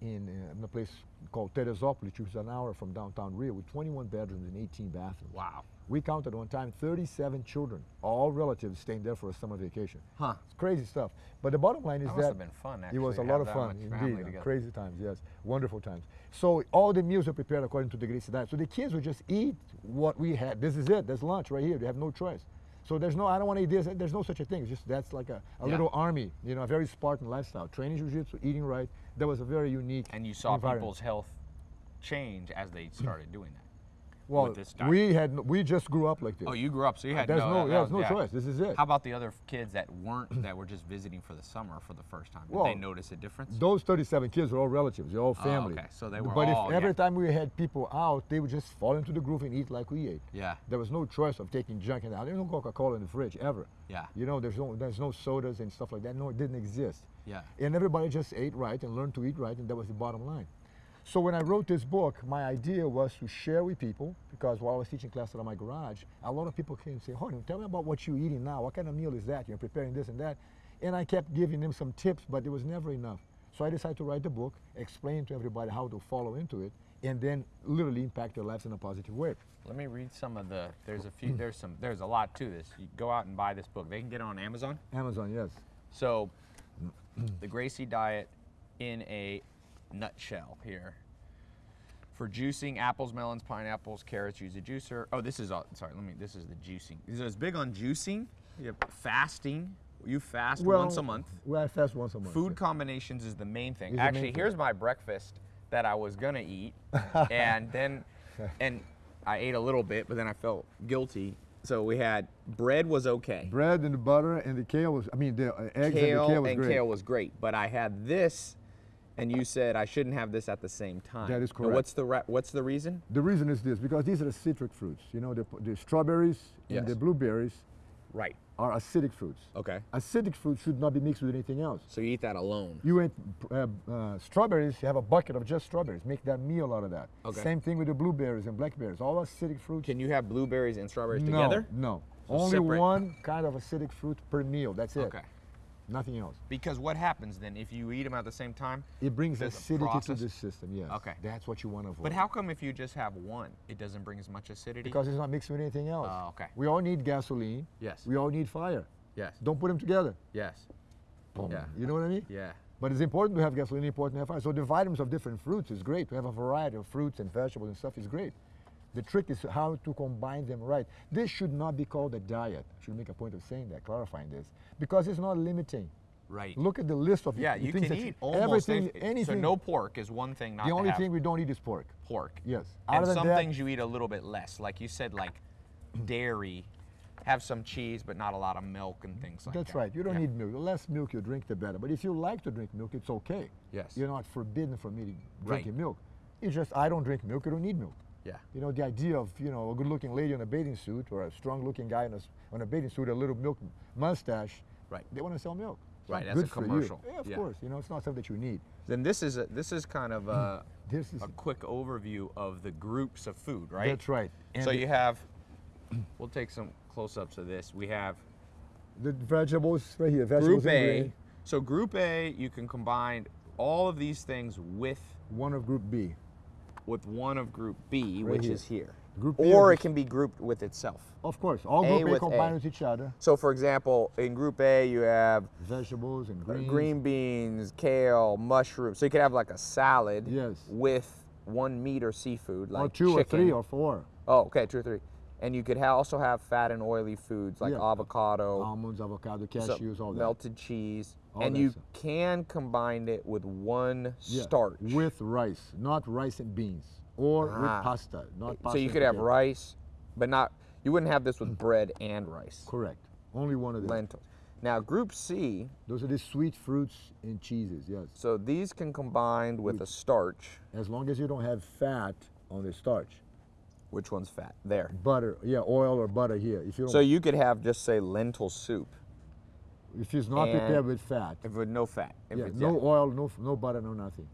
in, uh, in a place called Teresópolis, which is an hour from downtown Rio, with 21 bedrooms and 18 bathrooms. Wow. We counted one time 37 children, all relatives staying there for a summer vacation. Huh. It's crazy stuff. But the bottom line is That that must have been fun, It was a lot of fun, indeed. Crazy times, yes, wonderful times. So all the meals are prepared according to the Gracie diet. So the kids would just eat what we had. This is it. There's lunch right here. They have no choice. So there's no, I don't want to eat this. There's no such a thing. It's just that's like a, a Yeah. little army, you know, a very Spartan lifestyle. Training jiu-jitsu, eating right. That was a very unique. And you saw people's health change as they started doing that. Well, with this diet. we had, we just grew up like this. Oh, you grew up, so you had There's no, no- yeah, there's no choice. This is it. How about the other kids that weren't, that were just visiting for the summer for the first time? Did they notice a difference? Those 37 kids were all relatives, they're all oh, family. Oh, okay. So they were But all- if every yeah. time we had people out, they would just fall into the groove and eat like we ate. Yeah. There was no choice of taking junk in there. There's no Coca-Cola in the fridge ever. Yeah. You know, there's no there's no sodas and stuff like that. No, it didn't exist. Yeah. And everybody just ate right and learned to eat right, and that was the bottom line. So when I wrote this book, my idea was to share with people because while I was teaching classes at my garage, a lot of people came and say, "Honey, tell me about what you're eating now. What kind of meal is that? You're preparing this and that." And I kept giving them some tips, but it was never enough. So I decided to write the book, explain to everybody how to follow into it, and then literally impact their lives in a positive way. Let me read some of the. There's a few. There's some. There's a lot to this. You go out and buy this book. They can get it on Amazon. Amazon, yes. So, the Gracie diet in a nutshell here. For juicing apples, melons, pineapples, carrots, use a juicer. Oh, this is all. Sorry, let me. This is the juicing. So it's big on juicing. Have fasting. You fast once a month. Well, I fast once a month. Food combinations is the main thing. Is the main Actually, thing. here's my breakfast that I was gonna eat, and then, and I ate a little bit, but then I felt guilty. So we had bread was okay. Bread and the butter and the kale was, I mean, the eggs kale and the kale was and great. kale was great, but I had this, and you said I shouldn't have this at the same time. That is Now, correct. What's the what's the reason? The reason is this, because these are the citric fruits. You know, the, the strawberries Yes. and the blueberries Right. are acidic fruits. Okay. Acidic fruit should not be mixed with anything else. So you eat that alone. You eat uh, uh, strawberries, you have a bucket of just strawberries. Make that meal out of that. Okay. Same thing with the blueberries and blackberries. All acidic fruits. Can you have blueberries and strawberries no, together? No. So Only separate. one kind of acidic fruit per meal. That's it. Okay. Nothing else. Because what happens then if you eat them at the same time? It brings acidity to the system, yes. Okay. That's what you want to avoid. But how come if you just have one, it doesn't bring as much acidity? Because it's not mixed with anything else. Oh, okay. We all need gasoline. Yes. We all need fire. yes. Don't put them together. Yes. Boom. Yeah. You know what I mean? Yeah. But it's important to have gasoline, important to have fire. So the vitamins of different fruits is great. To have a variety of fruits and vegetables and stuff is great. The trick is how to combine them right. This should not be called a diet. I should make a point of saying that, clarifying this, because it's not limiting. Right. Look at the list of yeah, you can eat almost everything, anything. So no pork is one thing not the only thing we don't eat is pork. pork. Yes. And Other than some that, things you eat a little bit less. Like you said, like dairy, have some cheese, but not a lot of milk and things like that. That's right. You don't Yeah. need milk. The less milk you drink, the better. But if you like to drink milk, it's okay. Yes. You're not forbidden from eating Right. drinking milk. It's just I don't drink milk. I don't need milk. Yeah. You know, the idea of, you know, a good-looking lady in a bathing suit or a strong-looking guy in a, s- on a bathing suit, a little milk mustache, Right. they want to sell milk. It's Right, not that's a commercial. Yeah, of Yeah. course. You know, it's not something that you need. Then this is a, this is kind of a, This is a quick overview of the groups of food, right? That's right. And so you have. We'll take some close-ups of this. We have the vegetables right here, vegetables Group A. So Group A, you can combine all of these things with One of Group B. with one of Group B, Right which here. is here. Group B or it can be grouped with itself. Of course, all A Group A with combine A. with each other. So, for example, in Group A, you have Vegetables and uh, greens. green beans, kale, mushrooms. So you could have like a salad Yes. with one meat or seafood, like or two or three or four. Oh, okay, two or three. And you could ha- also have fat and oily foods like Yeah. avocado, Almonds, avocado, cashews, all that. melted cheese, All and you stuff. can combine it with one Yeah, starch. With rice, not rice and beans. Or Ah. with pasta, not pasta. so you could have rice, but not. You wouldn't have this with bread and rice. Correct. Only one of them. Lentils. Now, Group C. Those are the sweet fruits and cheeses, yes. So these can combine with a starch. As long as you don't have fat on the starch. Which one's fat? There. Butter, yeah, oil or butter here. If you don't, So you could have just say lentil soup if it's not and- prepared with fat, if with no fat. Yeah, no yeah. oil, no no butter, no nothing.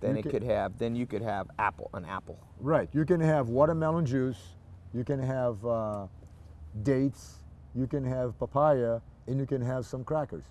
Then you it can- could have. Then you could have apple. An apple. Right. You can have watermelon juice. You can have uh, dates. You can have papaya, and you can have some crackers.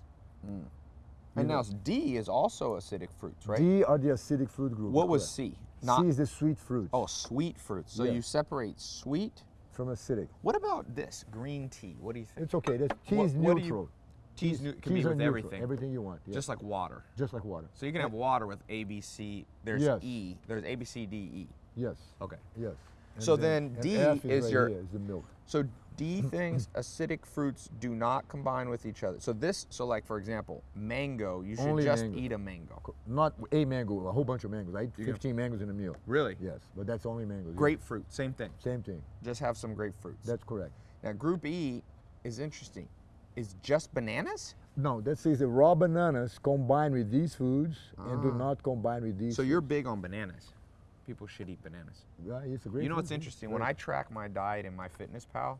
And now D is also acidic fruits, right? D are the acidic fruit group. what was. C? Not C is the sweet fruits oh, sweet fruits. So Yeah. you separate sweet. from acidic. What about this green tea? What do you think? It's okay. That's, tea What- is what do you- neutral. Tea's new, can Teas be with neutral, everything, Everything you want. Yeah. just like water. just like water. So you can have water with A, B, C. There's Yes. E. There's A, B, C, D, E. Yes. Okay. Yes. So then and D F is right your- here, is the milk. So D things, acidic fruits do not combine with each other. So this, so like for example, mango, you should Only just mango. eat a mango. Not a mango, a whole bunch of mangoes. I eat Yeah. 15 mangoes in a meal. Really? Yes, but that's only mangoes. yeah. Grapefruit, same thing. Same thing. Just have some grapefruits. That's correct. now group E is interesting. Is just bananas? No, that says the raw bananas combine with these foods and do not combine with these. Ah. So you're big on bananas. People should eat bananas. Yeah, it's a great You know food, what's yeah. interesting? When I track my diet in MyFitnessPal,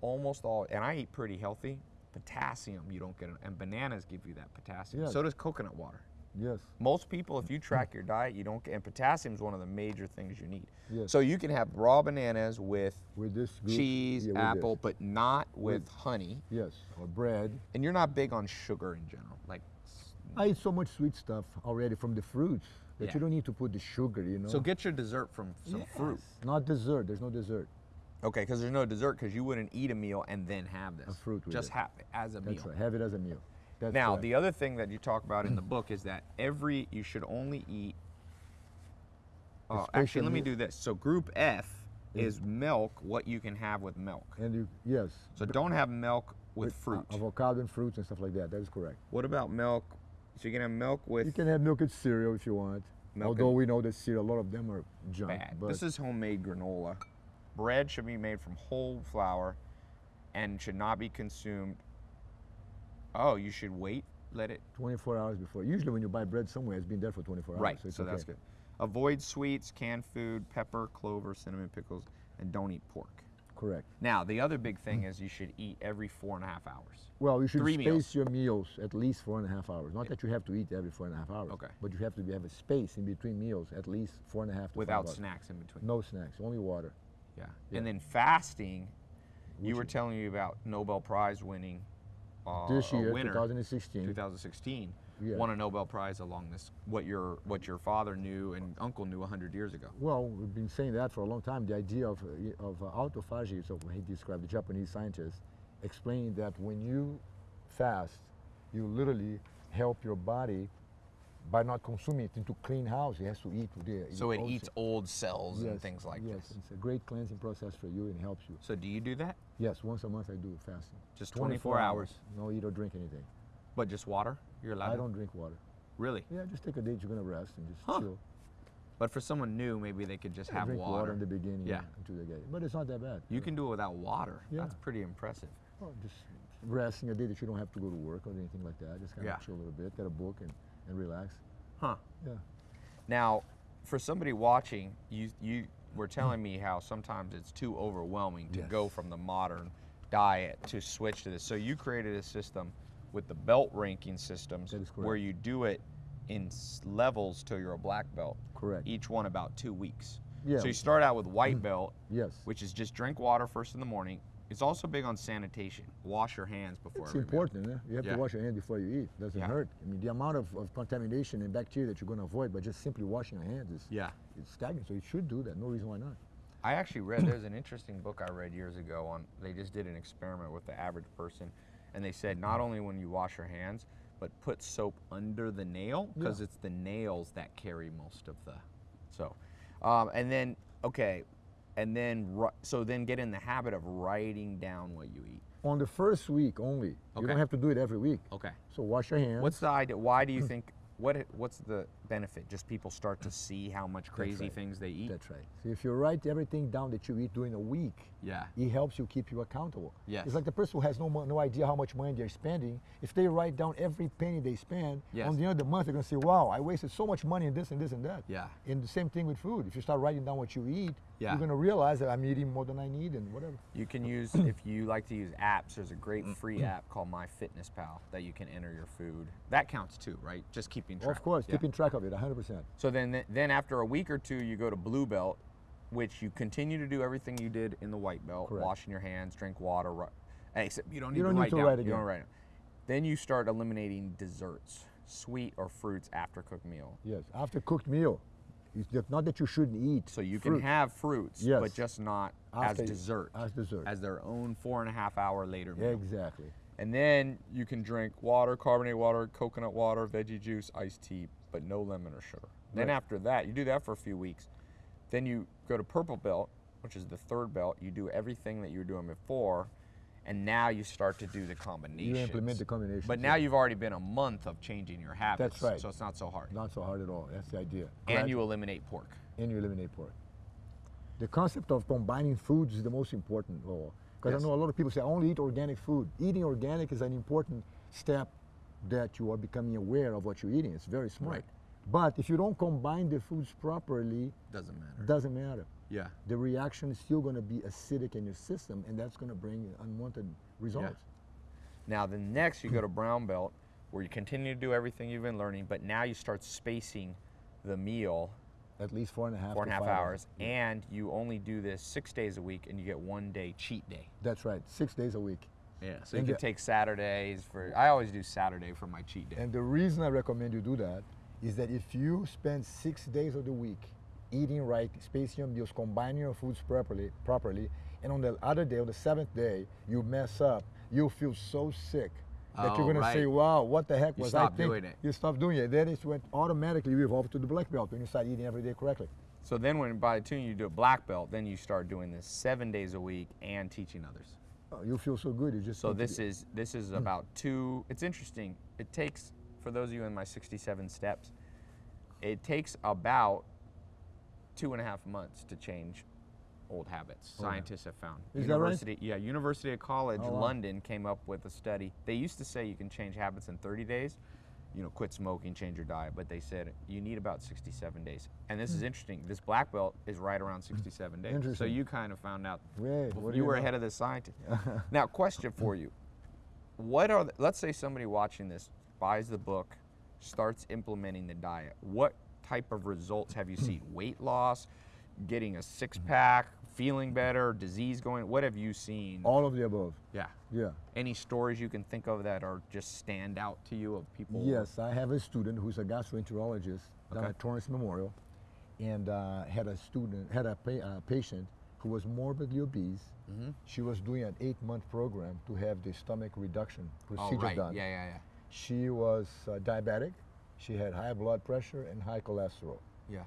almost all, and I eat pretty healthy, potassium you don't get, and bananas give you that potassium. Yes. So does coconut water. Yes. Most people, if you track your diet, you don't get, and potassium is one of the major things you need. Yes. So you can have raw bananas with With this group, cheese, yeah, with apple, this. but not with honey. Yes, or bread. And you're not big on sugar in general. Like, I eat so much sweet stuff already from the fruits that Yeah. you don't need to put the sugar, you know. so get your dessert from some fruit. Not dessert. There's no dessert. Okay, because there's no dessert because you wouldn't eat a meal and then have this. A fruit with Just it. have it as a That's meal. right. Have it as a meal. That's Now, correct. the other thing that you talk about in the book is that every you should only eat. Oh, actually, let me do this. So, group F is milk. What you can have with milk. and you yes. So, don't have milk with with, uh, fruit. avocado and fruits and stuff like that. That is correct. What about milk? So you can have milk with You can have milk and cereal if you want. Milk Although we know that cereal, a lot of them are junk. bad. But This is homemade granola. Bread should be made from whole flour, and should not be consumed. Oh, you should wait. Let it 24 hours before. Usually when you buy bread somewhere, it's been there for 24 hours. Right, So, so that's good. Avoid sweets, canned food, pepper, clover, cinnamon, pickles, and don't eat pork. Correct. Now, the other big thing mm. is you should eat every four and a half hours. Well, you should Three space meals. your meals at least four and a half hours. Not that you have to eat every four and a half hours. Okay. But you have to have a space in between meals at least four and a half to Without snacks in between. No snacks, only water. Yeah. Yeah. And then fasting, you were is- telling me about Nobel Prize winning uh, this year, winner, 2016. 2016, Yeah. won a Nobel Prize along this what your what your father knew and uncle knew 100 years ago. Well, we've been saying that for a long time. The idea of, uh, of uh, autophagy, so he described the Japanese scientist, explained that when you fast, you literally help your body by not consuming it into clean house. It has to eat the. So it eats old cells and things like yes, this. it's a great cleansing process for you and helps you. So do you do that? Yes, once a month I do fasting. Just 24 hours. No eat or drink anything. But just water? You're allowed I to? don't drink water. Really? Yeah, just take a day. You're gonna rest and just Huh. chill. But for someone new, maybe they could just Yeah, have drink water. water. in the beginning. Yeah. Until they get it. But it's not that bad. You can do it without water. Yeah. That's pretty impressive. Well, just resting a day that you don't have to go to work or anything like that. Just kind Yeah. of chill a little bit, get a book and, and relax. Huh. Yeah. Now, for somebody watching, you you were telling me how sometimes it's too overwhelming to go from the modern diet to switch to this. So you created a system with the belt ranking systems where you do it in levels till you're a black belt. Correct. Each one about two weeks. Yeah. So you start out with white mm. belt, Yes. which is just drink water first in the morning. It's also big on sanitation. Wash your hands before It's important. Eh? You have Yeah. to wash your hands before you eat. It Doesn't Yeah. hurt. I mean, the amount of, of contamination and bacteria that you're going to avoid by just simply washing your hands is Yeah. it's staggering. So you should do that. No reason why not. I actually read there's an interesting book I read years ago on they just did an experiment with the average person and they said not only when you wash your hands but put soap under the nail because Yeah. it's the nails that carry most of the so um, and then okay and then so then get in the habit of writing down what you eat On the first week only. You don't have to do it every week. okay So wash your hands. what's the idea why do you think what what's the benefit just people start to see how much crazy right. things they eat That's right. So if you write everything down that you eat during a week, yeah it helps you keep you accountable. Yes. It's like the person who has no no idea how much money they're spending. If they write down every penny they spend, Yes. on the end of the month they're gonna say, "Wow, I wasted so much money in this and this and that." Yeah. And the same thing with food. If you start writing down what you eat, Yeah. you're gonna realize that I'm eating more than I need and whatever. You can use if you like to use apps. There's a great free app called MyFitnessPal that you can enter your food. That counts too, right? Just keeping track. Of course, Yeah. keeping track of it, 100%. So then, then after a week or two, you go to Blue Belt, which you continue to do everything you did in the White Belt, Correct. washing your hands, drink water. ri- Except you don't need You to don't need write to down. write You don't write. Then you start eliminating desserts. sweet or fruits after cooked meal. Yes, after cooked meal. It's not that you shouldn't eat. So you fruit. can have fruits, Yes. but just not After- as dessert. as dessert. As their own four and a half hour later meal. Exactly. And then you can drink water, carbonated water, coconut water, veggie juice, iced tea, but no lemon or sugar. Then after that, you do that for a few weeks. Then you go to purple belt, which is the third belt. You do everything that you were doing before, and now you start to do the combinations. You implement the combinations, But now you've already been a month of changing your habits. That's right. So it's not so hard. Not so hard at all. That's the idea. and you eliminate pork. and you eliminate pork. The concept of combining foods is the most important of all. Because Yes. I know a lot of people say, I only eat organic food. Eating organic is an important step that you are becoming aware of what you're eating. It's very smart. Right. But if you don't combine the foods properly, Doesn't matter. doesn't matter. Yeah. The reaction is still going to be acidic in your system, and that's going to bring unwanted results. Now, the next you go to brown belt, where you continue to do everything you've been learning, but now you start spacing the meal At least four and a half. four and a half five hours, and you only do this six days a week, and you get one day cheat day. That's right. Six days a week. Yeah. So you can the- take Saturdays for. I always do Saturday for my cheat day. And the reason I recommend you do that is that if you spend six days of the week eating right, spacing your meals, combining your foods properly, properly, and on the other day, on the seventh day, you mess up, you'll feel so sick that Oh, you're gonna say, "Wow, what the heck You was I thinking?" doing it. You stop doing it. Then it went automatically you evolve to the black belt when you start eating every day correctly. So then, when by the time you do a black belt, then you start doing this seven days a week and teaching others. Oh, you feel so good. You just So this is this is hmm. about two. It's interesting. It takes for those of you in my 67 steps. It takes about two and a half months to change old habits. Oh, yeah. Scientists have found. Is that right? Yeah, University of College Oh, wow. London came up with a study. They used to say you can change habits in 30 days. You know, quit smoking, change your diet, but they said you need about 67 days. And this is interesting. This black belt is right around 67 days. So Hmm. You kind of found out Wait, you you were know? ahead of the scientist. now, question for you: What are the, let's say somebody watching this buys the book, starts implementing the diet. What type of results have you seen? Weight loss, getting a six pack, feeling better, disease going. What have you seen? all of the above. yeah. Yeah. Any stories you can think of that are just stand out to you of people? Yes, I have a student who's a gastroenterologist down at Torrance Memorial, and uh, had a student, had a pa- uh, patient who was morbidly obese. Mm-hmm. She was doing an eight-month program to have the stomach reduction Oh, procedure right. done. Yeah, yeah, yeah. She was uh, diabetic. She had high blood pressure and high cholesterol. Yeah.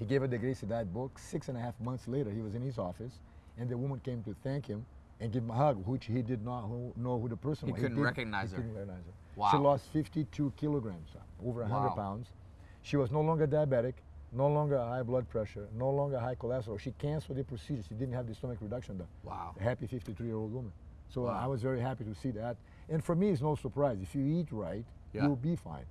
He gave her the Gracie Diet book. Six and a half months later, he was in his office, and the woman came to thank him and give him a hug, which he did not who- know who the person He was. couldn't did- recognize he her. couldn't recognize her. Wow. She lost 52 kilograms, uh, over 100 Wow. pounds. She was no longer diabetic, no longer high blood pressure, no longer high cholesterol. She canceled the procedure. She didn't have the stomach reduction done. Wow. A happy 53-year-old woman. So uh, Wow. I was very happy to see that. And for me, it's no surprise. If you eat right, Yeah. you'll be fine.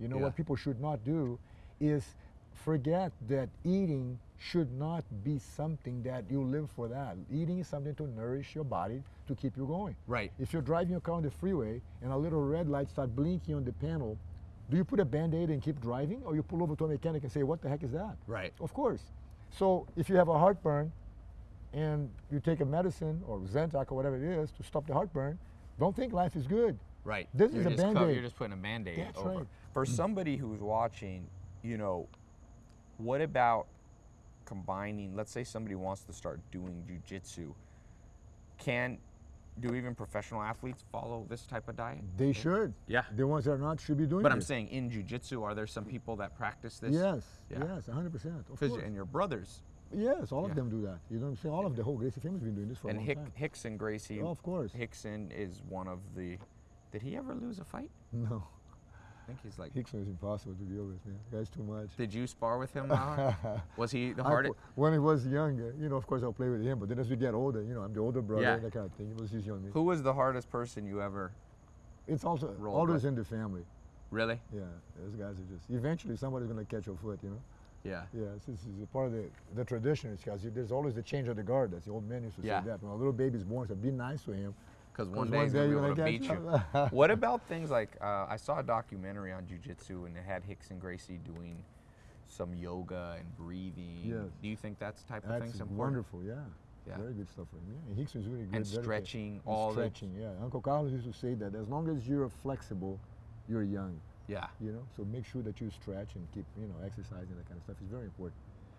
You know Yeah. what people should not do is forget that eating should not be something that you live for that. Eating is something to nourish your body to keep you going. Right. If you're driving your car on the freeway and a little red light start blinking on the panel, do you put a band-aid and keep driving or you pull over to a mechanic and say, what the heck is that? Right. Of course. So if you have a heartburn and you take a medicine or Zantac or whatever it is to stop the heartburn, don't think life is good. Right. This you're is a just Band-Aid. You're just putting a band-aid That's over. right. For somebody who's watching, you know, what about combining? Let's say somebody wants to start doing jujitsu. Can do even professional athletes follow this type of diet? They should. Yeah. The ones that are not should be doing But I'm this. saying in jujitsu, are there some people that practice this? Yes, Yeah. yes, 100%. Of course. and your brothers Yes, all Yeah. of them do that. You know what I'm saying? All of the whole Gracie family has been doing this for and a long Hick, time. Rickson Gracie. Oh, of course. Rickson is one of the. Did he ever lose a fight? No, I think he's like. Rickson is impossible to deal with, man. The guy's too much. Did you spar with him? Was he the hardest? when he was younger, you know, of course I'll play with him, but then as we get older, you know, I'm the older brother, Yeah. that kind of thing. He was just young. Who was the hardest person you ever? It's also always in the family. Really? Yeah, those guys are just, eventually somebody's going to catch your foot, you know? Yeah. Yeah, this is a part of the, the tradition, It's because there's always the change of the guard. That's the old man used to Yeah. say that. When a little baby's born, say, be nice to him. Because 'cause one day he's gonna be able to beat you. what about things like uh, I saw a documentary on jujitsu and it had Rickson Gracie doing some yoga and breathing. Yes. Do you think that's the type of That's thing's important? wonderful, yeah. Yeah. Very good stuff for him. Yeah, Hicks Rickson's really good. And stretching, And all the- stretching, yeah. Uncle Carlos used to say that as long as you're flexible, you're young. Yeah. You know, so make sure that you stretch and keep, you know, exercising, that kind of stuff is very important.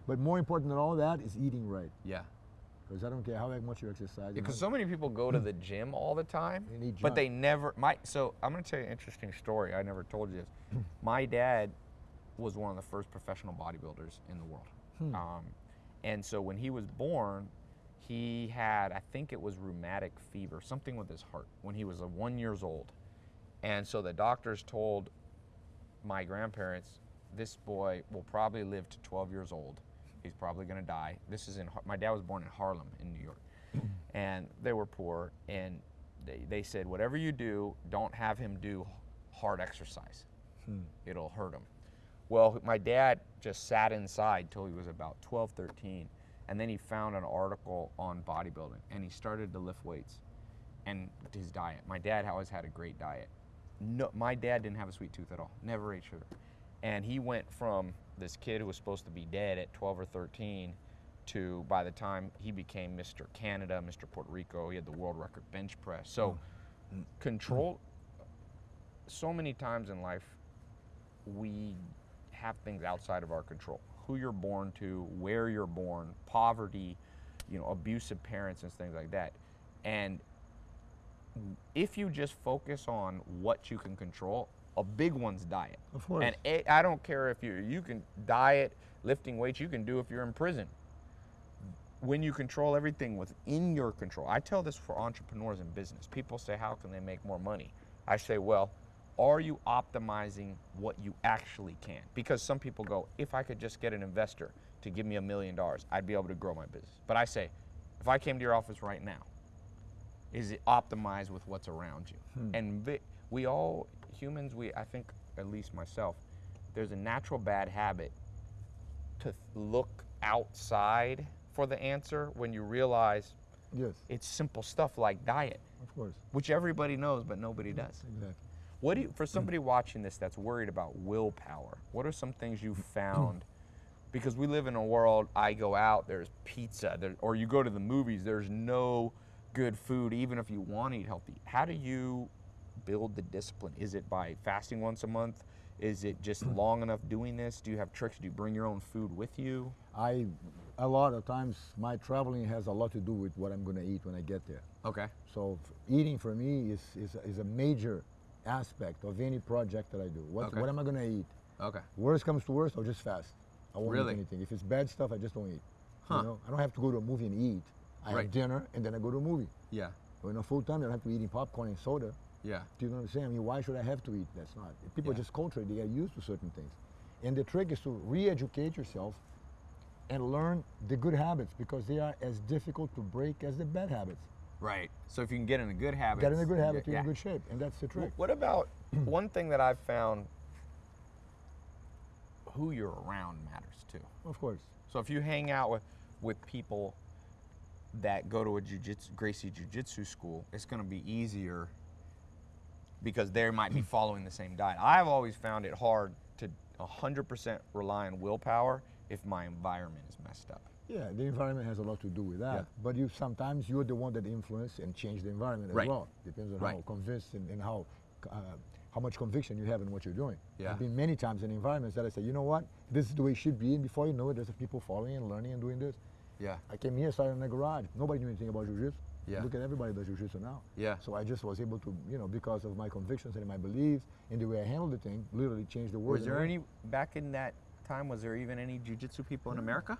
But more important than all that is eating right. Yeah. Because I don't care how much you exercise. Because so many people go to the gym all the time, but they never. My so I'm gonna tell you an interesting story. I never told you this. my dad was one of the first professional bodybuilders in the world, Hmm. um, and so when he was born, he had I think it was rheumatic fever, something with his heart, when he was uh, one years old, and so the doctors told my grandparents, this boy will probably live to 12 years old. He's probably going to die. This is in my dad was born in Harlem in New York, and they were poor. And they, they said, whatever you do, don't have him do hard exercise. Hmm. It'll hurt him. Well, my dad just sat inside till he was about 12, 13, and then he found an article on bodybuilding, and he started to lift weights and his diet. My dad always had a great diet. No, my dad didn't have a sweet tooth at all. Never ate sugar, and he went from this kid who was supposed to be dead at 12 or 13 to by the time he became Mr. Canada, Mr. Puerto Rico, he had the world record bench press. So mm. control. So many times in life, we have things outside of our control. Who you're born to, where you're born, poverty, you know, abusive parents and things like that. And if you just focus on what you can control, a big one's diet. Of course. And I I don't care if you you can diet, lifting weights, you can do if you're in prison. When you control everything within your control. I tell this for entrepreneurs in business. People say how can they make more money? I say, well, are you optimizing what you actually can? Because some people go, if I could just get an investor to give me a million dollars, I'd be able to grow my business. But I say, if I came to your office right now, is it optimized with what's around you? Hmm. And vi- we all humans, we I think at least myself, there's a natural bad habit to look outside for the answer when you realize Yes, it's simple stuff like diet, of course. which everybody knows but nobody mm, does. Exactly. What do you, for mm. somebody watching this that's worried about willpower? What are some things you mm. found? Because we live in a world. I go out, there's pizza, there, or you go to the movies. There's no good food, even if you want to eat healthy. How do you build the discipline? Is it by fasting once a month? Is it just hmm. long enough doing this? Do you have tricks? Do you bring your own food with you? I, a lot of times, my traveling has a lot to do with what I'm going to eat when I get there. Okay. So eating for me is, is, is a major aspect of any project that I do. What, Okay. what am I going to eat? Okay. Worst comes to worst, I'll just fast. I won't Really? eat anything. If it's bad stuff, I just don't eat. Huh. You know, I don't have to go to a movie and eat. I Right. have dinner and then I go to a movie. Yeah. When I'm full time, I don't have to be eating popcorn and soda. Yeah. Do you know what I'm saying? I mean, why should I have to eat? That's not. People Yeah. just culturally they get used to certain things, and the trick is to re-educate yourself and learn the good habits because they are as difficult to break as the bad habits. Right. So if you can get in a good habit, Get in a good habit, you're yeah. in good shape, and that's the trick. What about one thing that I've found? Who you're around matters too. Of course. So if you hang out with with people that go to a jiu-jitsu, Gracie Jiu-Jitsu school, it's going to be easier because they might be following the same diet. I've always found it hard to 100% rely on willpower if my environment is messed up. Yeah, the environment has a lot to do with that. Yeah. But you sometimes you're the one that influence and change the environment as Right. well. Depends on how Right. convinced and, and how uh, how much conviction you have in what you're doing. Yeah. I've been many times in environments that I say, you know what, this is the way it should be, and before you know it, there's people following and learning and doing this. Yeah. I came here, started in the garage. Nobody knew anything about jiu-jitsu. Yeah. Look at everybody does jiu-jitsu now. Yeah. So I just was able to, you know, because of my convictions and my beliefs and the way I handled the thing, literally changed the world. Was there any back in that time? Was there even any jiu-jitsu people in America?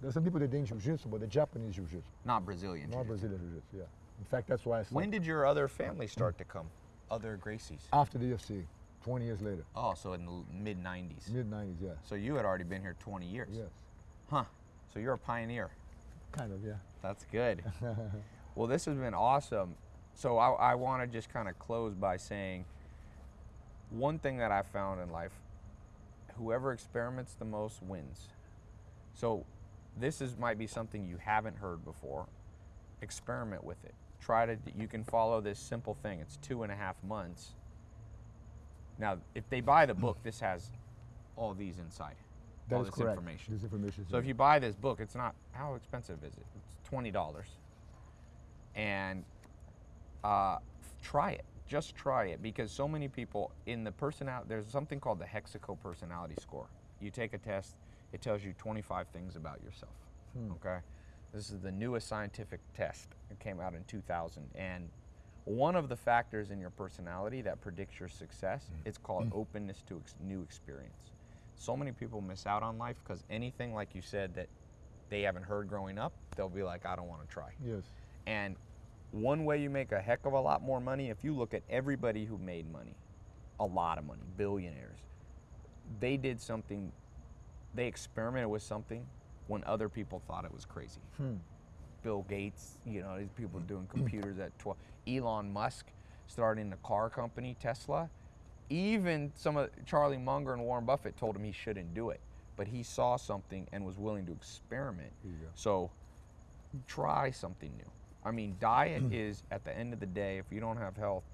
There's some people that did jiu-jitsu, but the Japanese jiu-jitsu, Not Brazilian. not jiu-jitsu. Brazilian jiu-jitsu. Yeah. In fact, that's why I. When did your other family start to come? Other Gracies? After the UFC, 20 years later, Oh, so in the mid 90s. mid 90s, yeah. So you had already been here 20 years. Yes. Huh. So you're a pioneer. Kind of, yeah. That's good. well, this has been awesome. So I, I want to just kind of close by saying one thing that I found in life whoever experiments the most wins. So this is might be something you haven't heard before. Experiment with it. Try to, you can follow this simple thing. It's two and a half months. Now, if they buy the book, this has all these inside. That all this correct. information. This information. So if you buy this book, it's not how expensive is it? It's twenty dollars, and uh, try it. just try it because so many people in the personality there's something called the Hexaco personality score. You take a test, it tells you 25 things about yourself. Hmm. Okay? This is the newest scientific test. It came out in 2000 and one of the factors in your personality that predicts your success, hmm. it's called hmm. openness to ex- new experience. So many people miss out on life because anything like you said that they haven't heard growing up, they'll be like I don't want to try. Yes. And one way you make a heck of a lot more money, if you look at everybody who made money, a lot of money, billionaires, they did something, they experimented with something when other people thought it was crazy. Hmm. Bill Gates, you know, these people hmm. doing computers at 12. Elon Musk starting the car company, Tesla. Even some of Charlie Munger and Warren Buffett told him he shouldn't do it, but he saw something and was willing to experiment. So try something new. I mean, diet is at the end of the day, if you don't have health,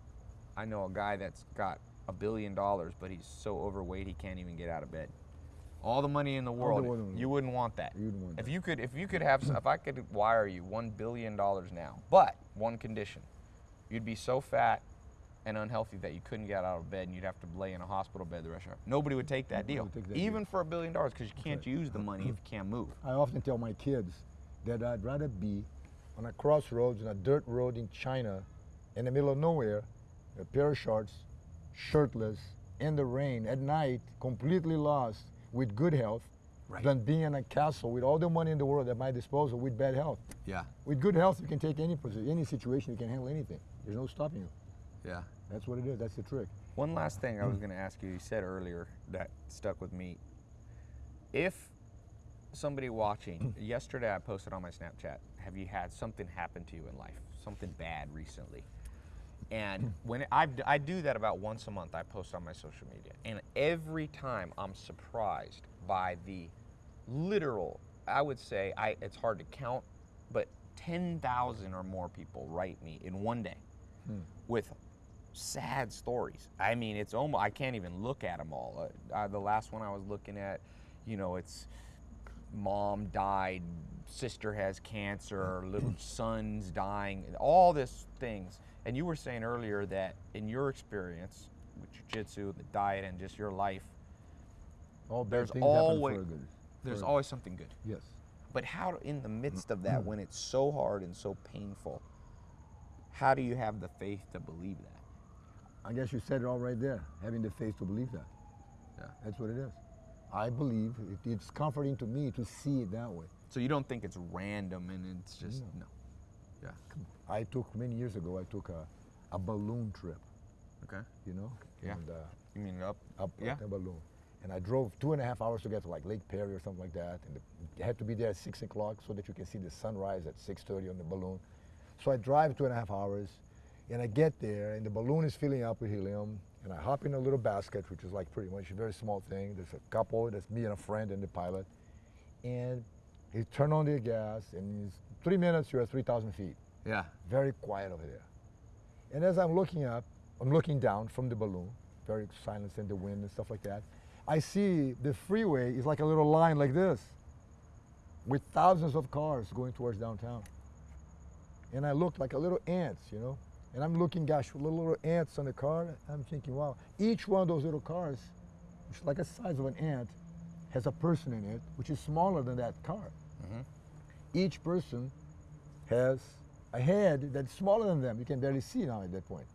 I know a guy that's got a billion dollars, but he's so overweight he can't even get out of bed. All the money in the world, in the you wouldn't want that. You wouldn't want if that. you could, if you could have, if I could wire you one billion dollars now, but one condition, you'd be so fat and unhealthy that you couldn't get out of bed and you'd have to lay in a hospital bed the rest of your life. Nobody would take that Nobody deal, take that even deal. for a billion dollars, because you can't right. use the money if you can't move. I often tell my kids that I'd rather be on a crossroads in a dirt road in China, in the middle of nowhere, a pair of shorts, shirtless, in the rain at night, completely lost, with good health, Right. than being in a castle with all the money in the world at my disposal with bad health. Yeah, With good health, you can take any posi- any situation, you can handle anything. There's no stopping you. yeah. That's what it is. That's the trick. One last thing I was mm. going to ask you. You said earlier that stuck with me. If somebody watching, yesterday I posted on my Snapchat, have you had something happen to you in life? Something bad recently? And hmm. when it, I, I do that about once a month, I post on my social media. And every time I'm surprised by the literal, I would say, I, it's hard to count, but 10,000 or more people write me in one day hmm. with sad stories. I mean, it's almost I can't even look at them all. Uh, uh, the last one I was looking at, you know, it's mom died, sister has cancer, little son's dying, all this things. And you were saying earlier that in your experience with jiu-jitsu, the diet, and just your life, All There's always- for a good. there's for- always something good. Yes. But how, in the midst of that, when it's so hard and so painful, how do you have the faith to believe that? I guess you said it all right there. Having the faith to believe that. Yeah. That's what it is. I believe it, it's comforting to me to see it that way. So you don't think it's random and it's just no. Yeah. I took many years ago. I took a, a balloon trip. Okay. You know. Yeah. And, uh, You mean up? up Yeah. up in a balloon. And I drove two and a half hours to get to like Lake Perris or something like that. And the, you had to be there at six o'clock so that you can see the sunrise at 6:30 on the balloon. So I drive two and a half hours, and I get there, and the balloon is filling up with helium. And I hop in a little basket, which is like pretty much a very small thing. There's a couple, that's me and a friend and the pilot. And he turned on the gas, and in three minutes you're at 3,000 feet Yeah. very quiet over there. And as I'm looking up, I'm looking down from the balloon, very silence in the wind and stuff like that. I see the freeway is like a little line like this, with thousands of cars going towards downtown. And I look like a little ants, you know. And I'm looking, gosh, little, little ants on the car. I'm thinking, wow, each one of those little cars, which is like the size of an ant, has a person in it, which is smaller than that car. Each person has a head that's smaller than them. You can barely see now at that point.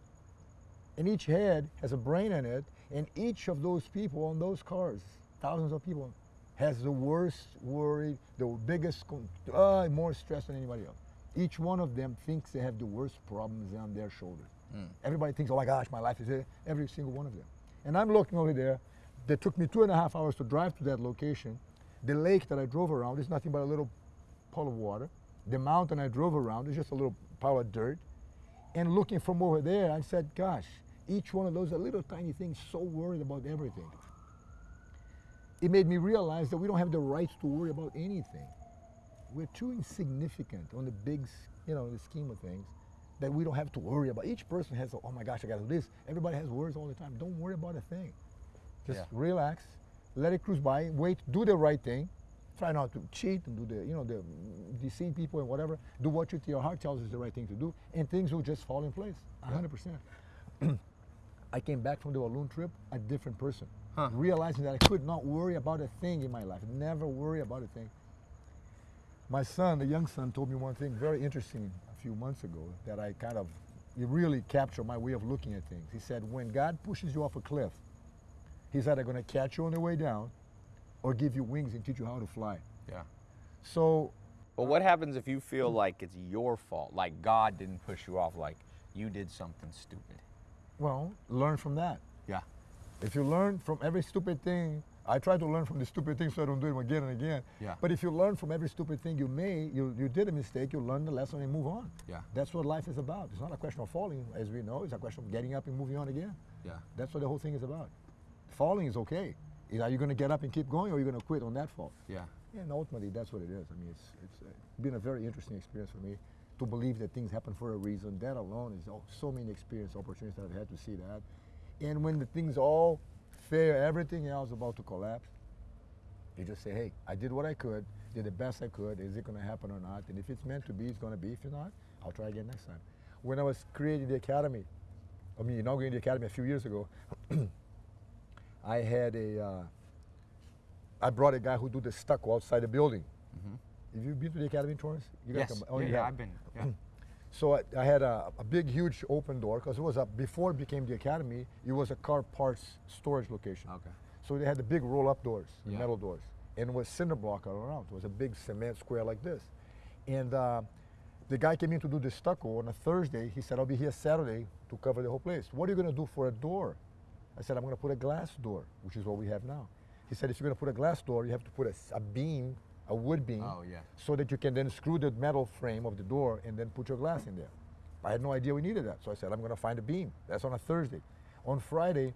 And each head has a brain in it, and each of those people on those cars, thousands of people, has the worst worry, the biggest, uh, more stress than anybody else. Each one of them thinks they have the worst problems on their shoulders. Hmm. Everybody thinks, oh my gosh, my life is here. Every single one of them. And I'm looking over there. That took me two and a half hours to drive to that location. The lake that I drove around is nothing but a little pool of water. The mountain I drove around is just a little pile of dirt. And looking from over there, I said, gosh, each one of those are little tiny things, so worried about everything. It made me realize that we don't have the right to worry about anything. We're too insignificant on the big, you know, the scheme of things that we don't have to worry about. Each person has, oh my gosh, I got to do this. Everybody has worries all the time. Don't worry about a thing. Just Yeah. relax, let it cruise by, wait, do the right thing. Try not to cheat and do the, you know, the deceive people and whatever. Do what you, your heart tells you is the right thing to do, and things will just fall in place. a hundred percent. I came back from the balloon trip a different person, Huh. realizing that I could not worry about a thing in my life. Never worry about a thing. My son, the young son, told me one thing very interesting a few months ago that I kind of it really captured my way of looking at things. He said, when God pushes you off a cliff, He's either going to catch you on the way down or give you wings and teach you how to fly. Yeah. So But what happens if you feel like it's your fault? Like God didn't push you off, like you did something stupid? Well, learn from that. Yeah. If you learn from every stupid thing, I try to learn from the stupid things so I don't do them again and again. Yeah. But if you learn from every stupid thing you made, you, you did a mistake, you learn the lesson and move on. Yeah. That's what life is about. It's not a question of falling, as we know. It's a question of getting up and moving on again. Yeah. That's what the whole thing is about. Falling is okay. Is- Are you going to get up and keep going or are you going to quit on that fall? Yeah. And ultimately, that's what it is. I mean, it's, it's uh, been a very interesting experience for me to believe that things happen for a reason. That alone is oh, so many experience opportunities that I've had to see that. And when the things all fail, everything else about to collapse, you just say, hey, I did what I could, did the best I could. Is it going to happen or not? And if it's meant to be, it's going to be. If it's not, I'll try again next time. When I was creating the academy, I mean, inaugurating the academy a few years ago, I had a, uh, I brought a guy who do the stucco outside the building. Have you been to the academy, Torrance? You. Yes. come- oh, yeah, yeah. I've been. Yeah. So I, I had a, a big, huge open door because it was a before it became the academy. It was a car parts storage location. okay. So they had the big roll-up doors, Yeah. metal doors, and it was cinder block all around. It was a big cement square like this. And uh, the guy came in to do the stucco on a Thursday. He said, "I'll be here Saturday to cover the whole place. What are you going to do for a door?" I said, "I'm going to put a glass door, which is what we have now." He said, "If you're going to put a glass door, you have to put a beam, a wood beam, Oh, yeah. so that you can then screw the metal frame of the door and then put your glass in there." I had no idea we needed that, so I said, "I'm going to find a beam." That's on a Thursday. On Friday,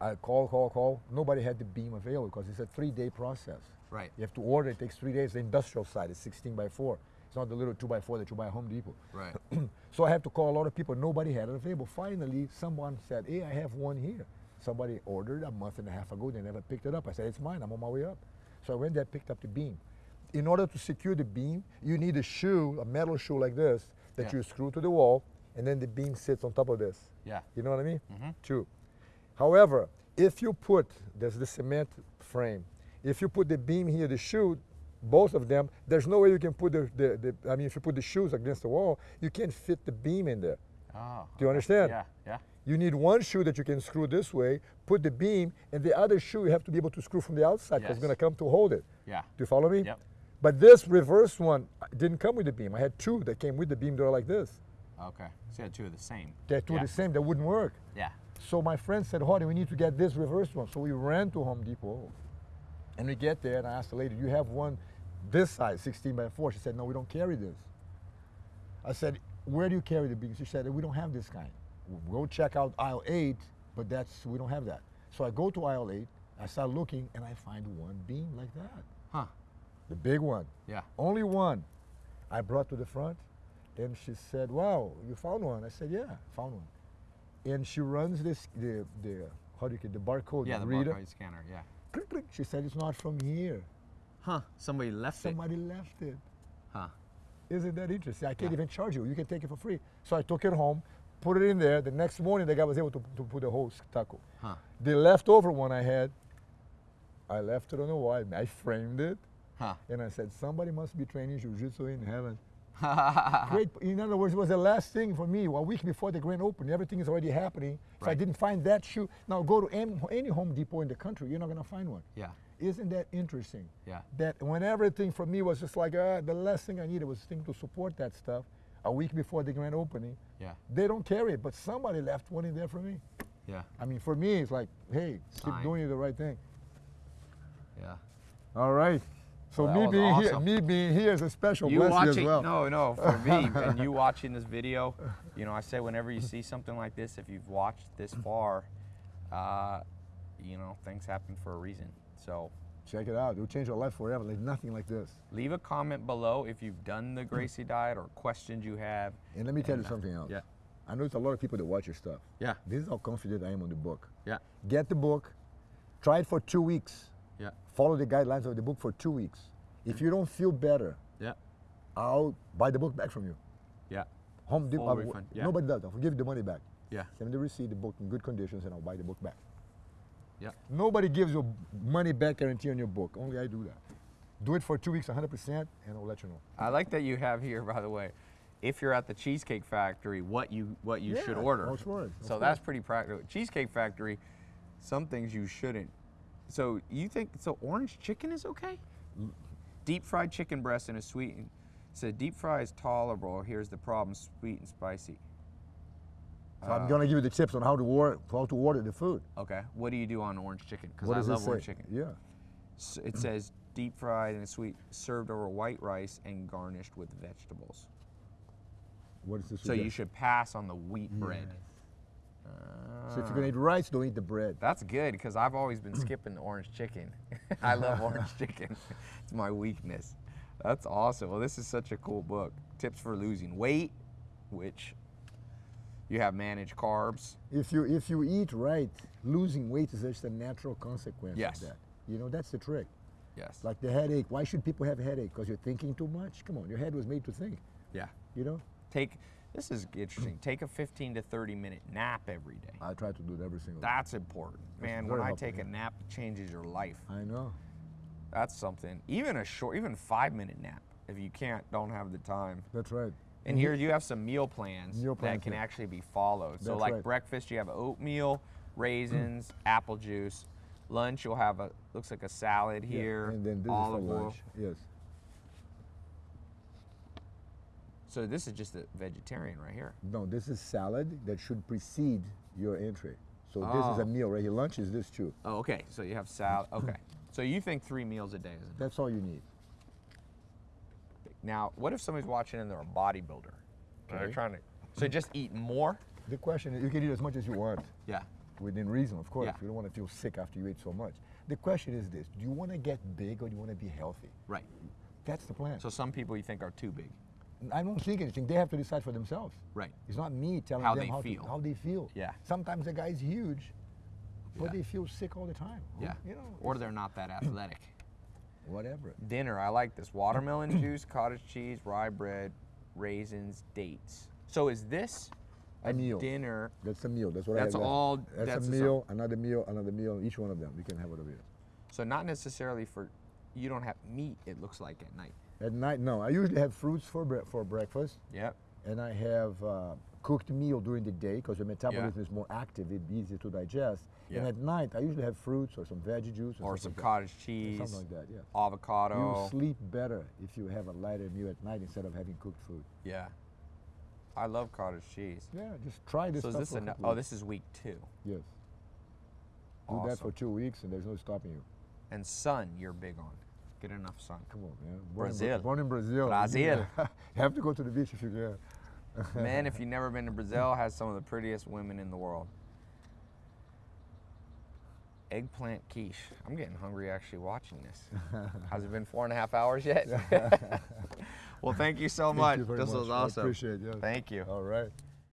I call, call, call. Nobody had the beam available because it's a three-day process. Right. You have to order. It takes three days. The industrial side is 16 by 4. It's not the little 2 by 4 that you buy at Home Depot. Right. so I have to call a lot of people. Nobody had it available. Finally, someone said, "Hey, I have one here." Somebody ordered a month and a half ago. They never picked it up. I said, "It's mine. I'm on my way up." So I went there, picked up the beam. In order to secure the beam, you need a shoe, a metal shoe like this, that Yeah. you screw to the wall, and then the beam sits on top of this. Yeah. You know what I mean? Mhm. True. However, if you put, there's the cement frame, if you put the beam here, the shoe, both of them, there's no way you can put the, the, the I mean, if you put the shoes against the wall, you can't fit the beam in there. Oh. Do you understand? Yeah. Yeah. You need one shoe that you can screw this way, put the beam, and the other shoe you have to be able to screw from the outside because Yes. it's going to come to hold it. Yeah. Do you follow me? Yep. But this reverse one uh, didn't come with the beam. I had two that came with the beam that are like this. Okay. So you had two of the same. They're two yeah. the same, that wouldn't work. Yeah. So my friend said, Hardy, we need to get this reverse one. So we ran to Home Depot. And we get there and I asked the lady, do you have one this size, 16 by 4? She said, no, we don't carry this. I said, where do you carry the beams? She said, we don't have this kind. Go check out aisle 8, but that's we don't have that. So I go to aisle 8, I start looking, and I find one beam like that. Huh. The big one. Yeah. Only one. I brought to the front, and she said, "Wow, you found one." I said, "Yeah, found one." And she runs this the the how do you get the barcode Yeah. The reader. barcode scanner. Yeah. Click, click. She said, "It's not from here. Huh. Somebody left Somebody left it." it. Huh. Isn't that interesting? I can't Yeah. even charge you. You can take it for free. So I took it home, put it in there. The next morning, the guy was able to, to put the whole stucco. Huh. The leftover one I had, I left it on the wall. I framed it, Huh. and I said, "Somebody must be training jiu-jitsu in heaven." Great. In other words, it was the last thing for me. A week before the grand opening, everything is already happening. So I didn't find that shoe. Now go to any, any Home Depot in the country, you're not going to find one. yeah. Isn't that interesting? Yeah. That when everything for me was just like uh, the last thing I needed was thing to support that stuff. A week before the grand opening, Yeah. they don't carry it, but somebody left one in there for me. Yeah. I mean, for me, it's like, hey, Sign. keep doing the right thing. Yeah. All right. So Well, me being here, me being here is a special You blessing watching? as well. No, no. For me, and you watching this video, you know, I say whenever you see something like this, if you've watched this far, uh, you know, things happen for a reason. So Check it out. It will change your life forever. Like nothing like this. leave a comment below if you've done the Gracie diet or questions you have. And let me tell you And, uh, something else. yeah. I know it's a lot of people that watch your stuff. Yeah. This is how confident I am on the book. Yeah. Get the book, try it for two weeks. Yeah. Follow the guidelines of the book for two weeks. If you don't feel better, Yeah. I'll buy the book back from you. Yeah. Home Depot. Full refund, yeah. Nobody does. I'll give you the money back. Yeah. Send me the receipt, the book in good conditions, and I'll buy the book back. Yeah. Nobody gives you money back guarantee on your book. Only I do that. Do it for two weeks, 100%, and I'll let you know. I like that you have here, by the way, if you're at the Cheesecake Factory, what you what you should order. that's So that's pretty practical. Cheesecake Factory, some things you shouldn't. So you think so? Orange chicken is okay? Deep fried chicken breast in a sweet. So deep fry is tolerable. Here's the problem: sweet and spicy. So I'm gonna give you the tips on how to order, how to order the food. Okay. What do you do on orange chicken? Because I love orange chicken. Yeah. S- It says deep fried and sweet, served over white rice and garnished with vegetables. What is this? So you should pass on the wheat hmm. bread. So if you're gonna eat rice, don't eat the bread. That's good because I've always been skipping the orange chicken. I love orange chicken. It's my weakness. That's awesome. Well, this is such a cool book. Tips for losing weight, which you have managed carbs. If you if you eat right, losing weight is just a natural consequence Yes. of that. You know, that's the trick. Yes. Like the headache. Why should people have a headache? Because you're thinking too much? Come on, your head was made to think. yeah. You know? Take this is interesting. Take a 15 to 30 minute nap every day. I try to do it every single day. That's important. Man, when I take a nap, it changes your life. I know. That's something. Even a short, even five minute nap. If you can't, don't have the time. That's right. And mm-hmm. here you have some meal plans, Meal that can yeah. actually be followed. So like right. breakfast, you have oatmeal, raisins, mm. apple juice. Lunch, you'll have a looks like a salad Yeah, here, And then this olive is for oil. lunch. Yes. So this is just a vegetarian right here. No, this is salad that should precede your entry. So this is Oh. a meal right here. Lunch is this too. Oh, okay. So you have salad. Okay. So you think three meals a day is enough? That's all you need. Now, what if somebody's watching and they're a bodybuilder? And They're trying to. So just eat more. The question is, you can eat as much as you want. Yeah. within reason, of course. Yeah. You don't want to feel sick after you eat so much. The question is this: Do you want to get big or do you want to be healthy? Right. That's the plan. So some people you think are too big. I don't think anything. They have to decide for themselves. Right. It's not me telling How them they how, feel. To, how they feel. Yeah. Sometimes the guy's huge, but Yeah. they feel sick all the time. Yeah. You know. Or they're not that athletic. Whatever. Dinner, I like this. Watermelon juice, cottage cheese, rye bread, raisins, dates. So is this A meal. dinner? That's a meal. That's what That's I left. all- That's, that's a meal. Another meal. Another meal. Each one of them. You can have whatever. you So not necessarily for you don't have meat. It looks like at night. At night, no. I usually have fruits for bre- for breakfast. Yep. and I have uh, cooked meal during the day because your metabolism is more active, it's easier to digest. Yeah. And at night, I usually have fruits or some veggie juice Or something some like cottage that. cheese, something like that. Yeah. avocado. You sleep better if you have a lighter meal at night instead of having cooked food. Yeah. I love cottage cheese. Yeah, just try this. So this for a a, oh this is week two. Yes. Do that for two weeks, and there's no stopping you. And sun, you're big on. Get enough sun. Come on, man. Born Brazil. In, born in Brazil. Brazil. you have to go to the beach if you can. Man, if you've never been to Brazil, has some of the prettiest women in the world. Eggplant quiche. I'm getting hungry actually watching this. Has it been four and a half hours yet? well, thank you so Thank much. you this much. was I awesome. appreciate it. Yes. Thank you. All right.